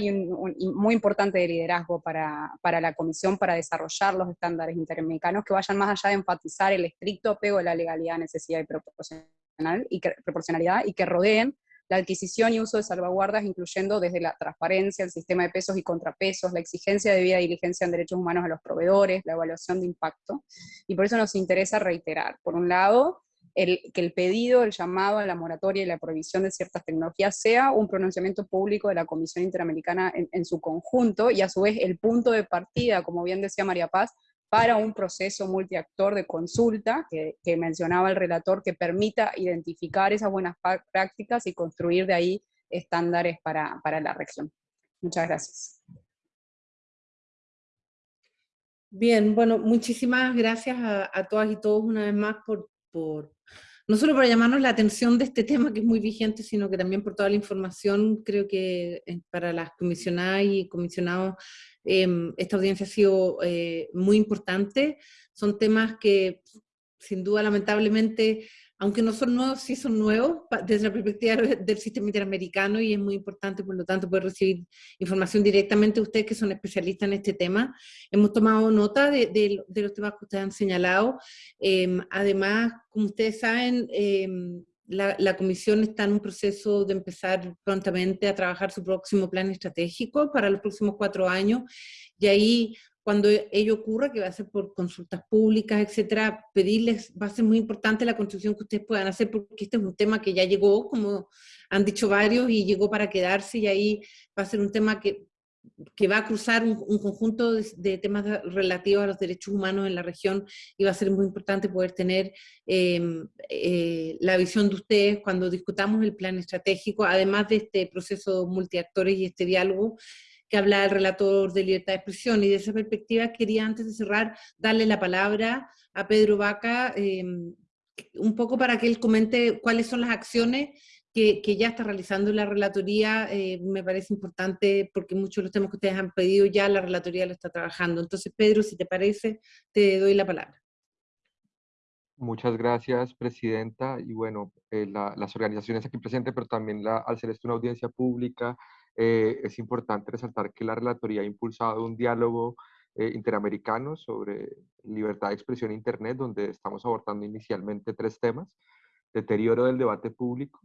muy importante de liderazgo para, para, la Comisión para desarrollar los estándares interamericanos que vayan más allá de enfatizar el estricto apego de la legalidad, necesidad y, proporcional, y que, proporcionalidad y que rodeen la adquisición y uso de salvaguardas, incluyendo desde la transparencia, el sistema de pesos y contrapesos, la exigencia de y diligencia en derechos humanos a los proveedores, la evaluación de impacto. Y por eso nos interesa reiterar, por un lado, que el pedido, el llamado a la moratoria y la prohibición de ciertas tecnologías sea un pronunciamiento público de la Comisión Interamericana en su conjunto y a su vez el punto de partida, como bien decía María Paz, para un proceso multiactor de consulta que, mencionaba el relator que permita identificar esas buenas prácticas y construir de ahí estándares para, la región. Muchas gracias. Bien, bueno, muchísimas gracias a, todas y todos una vez más por, por, no solo por llamarnos la atención de este tema que es muy vigente, sino que también por toda la información, creo que eh, para las comisionadas y comisionados Em, esta audiencia ha sido eh, muy importante. Son temas que, sin duda, lamentablemente, aunque no son nuevos, sí son nuevos desde la perspectiva del sistema interamericano y es muy importante, por lo tanto, poder recibir información directamente de ustedes que son especialistas en este tema. Hemos tomado nota de, los temas que ustedes han señalado. Em, además, como ustedes saben, em, la, comisión está en un proceso de empezar prontamente a trabajar su próximo plan estratégico para los próximos cuatro años, y ahí cuando ello ocurra, que va a ser por consultas públicas, etcétera, pedirles, va a ser muy importante la construcción que ustedes puedan hacer, porque este es un tema que ya llegó, como han dicho varios, y llegó para quedarse, y ahí va a ser un tema que que va a cruzar un, conjunto de, temas relativos a los derechos humanos en la región y va a ser muy importante poder tener em, eh, la visión de ustedes cuando discutamos el plan estratégico, además de este proceso multiactores y este diálogo que habla el relator de libertad de expresión. Y de esa perspectiva quería, antes de cerrar, darle la palabra a Pedro Vaca, em, un poco para que él comente cuáles son las acciones que, ya está realizando la relatoría, eh, me parece importante porque muchos de los temas que ustedes han pedido ya la relatoría lo está trabajando. Entonces, Pedro, si te parece, te doy la palabra. Muchas gracias, Presidenta. Y bueno, eh, las organizaciones aquí presentes, pero también la, al ser esto una audiencia pública, eh, es importante resaltar que la relatoría ha impulsado un diálogo interamericano sobre libertad de expresión en Internet, donde estamos abordando inicialmente tres temas. Deterioro del debate público,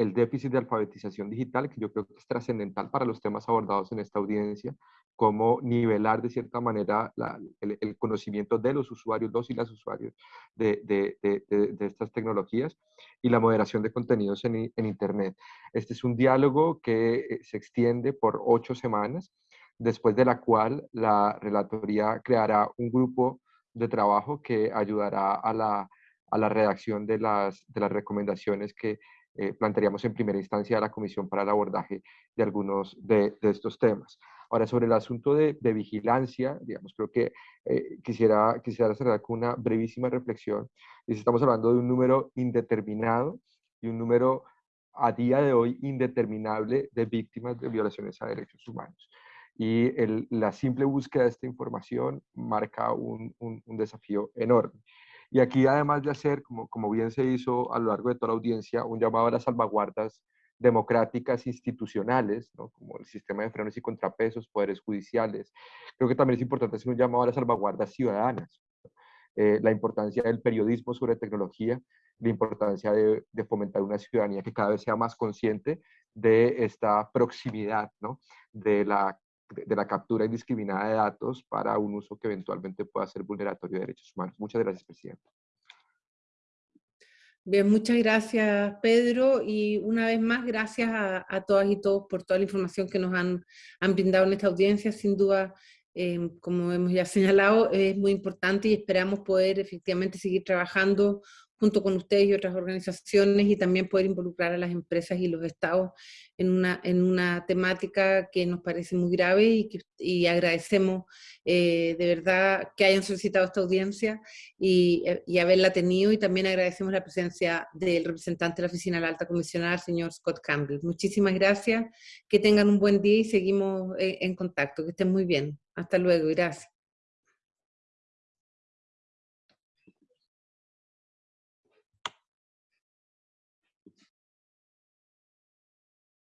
el déficit de alfabetización digital, que yo creo que es trascendental para los temas abordados en esta audiencia, cómo nivelar de cierta manera el, conocimiento de los usuarios, los y las usuarios de, de, de, estas tecnologías, y la moderación de contenidos en, en, Internet. Este es un diálogo que eh, se extiende por ocho semanas, después de la cual la relatoría creará un grupo de trabajo que ayudará a la, a la redacción de las, de las recomendaciones que eh, plantearíamos en primera instancia a la Comisión para el abordaje de algunos de, estos temas. Ahora, sobre el asunto de, vigilancia, digamos, creo que eh, quisiera, quisiera cerrar con una brevísima reflexión. Y estamos hablando de un número indeterminado y un número a día de hoy indeterminable de víctimas de violaciones a derechos humanos. Y la simple búsqueda de esta información marca un, un, un desafío enorme. Y aquí, además de hacer, como, como bien se hizo a lo largo de toda la audiencia, un llamado a las salvaguardas democráticas institucionales, como el sistema de frenos y contrapesos, poderes judiciales. Creo que también es importante hacer un llamado a las salvaguardas ciudadanas, eh, la importancia del periodismo sobre tecnología, la importancia de, fomentar una ciudadanía que cada vez sea más consciente de esta proximidad, ¿no? de la de, la captura indiscriminada de datos para un uso que eventualmente pueda ser vulneratorio de derechos humanos. Muchas gracias, Presidente. Bien, muchas gracias, Pedro, y una vez más, gracias a, todas y todos por toda la información que nos han, han brindado en esta audiencia. Sin duda, eh, como hemos ya señalado, es muy importante y esperamos poder efectivamente seguir trabajando junto con ustedes y otras organizaciones y también poder involucrar a las empresas y los estados en una, en una temática que nos parece muy grave y, que, y agradecemos eh, de verdad que hayan solicitado esta audiencia y, y, haberla tenido y también agradecemos la presencia del representante de la Oficina de la Alta Comisionada, el señor Scott Campbell. Muchísimas gracias, que tengan un buen día y seguimos eh, en contacto, que estén muy bien. Hasta luego, gracias.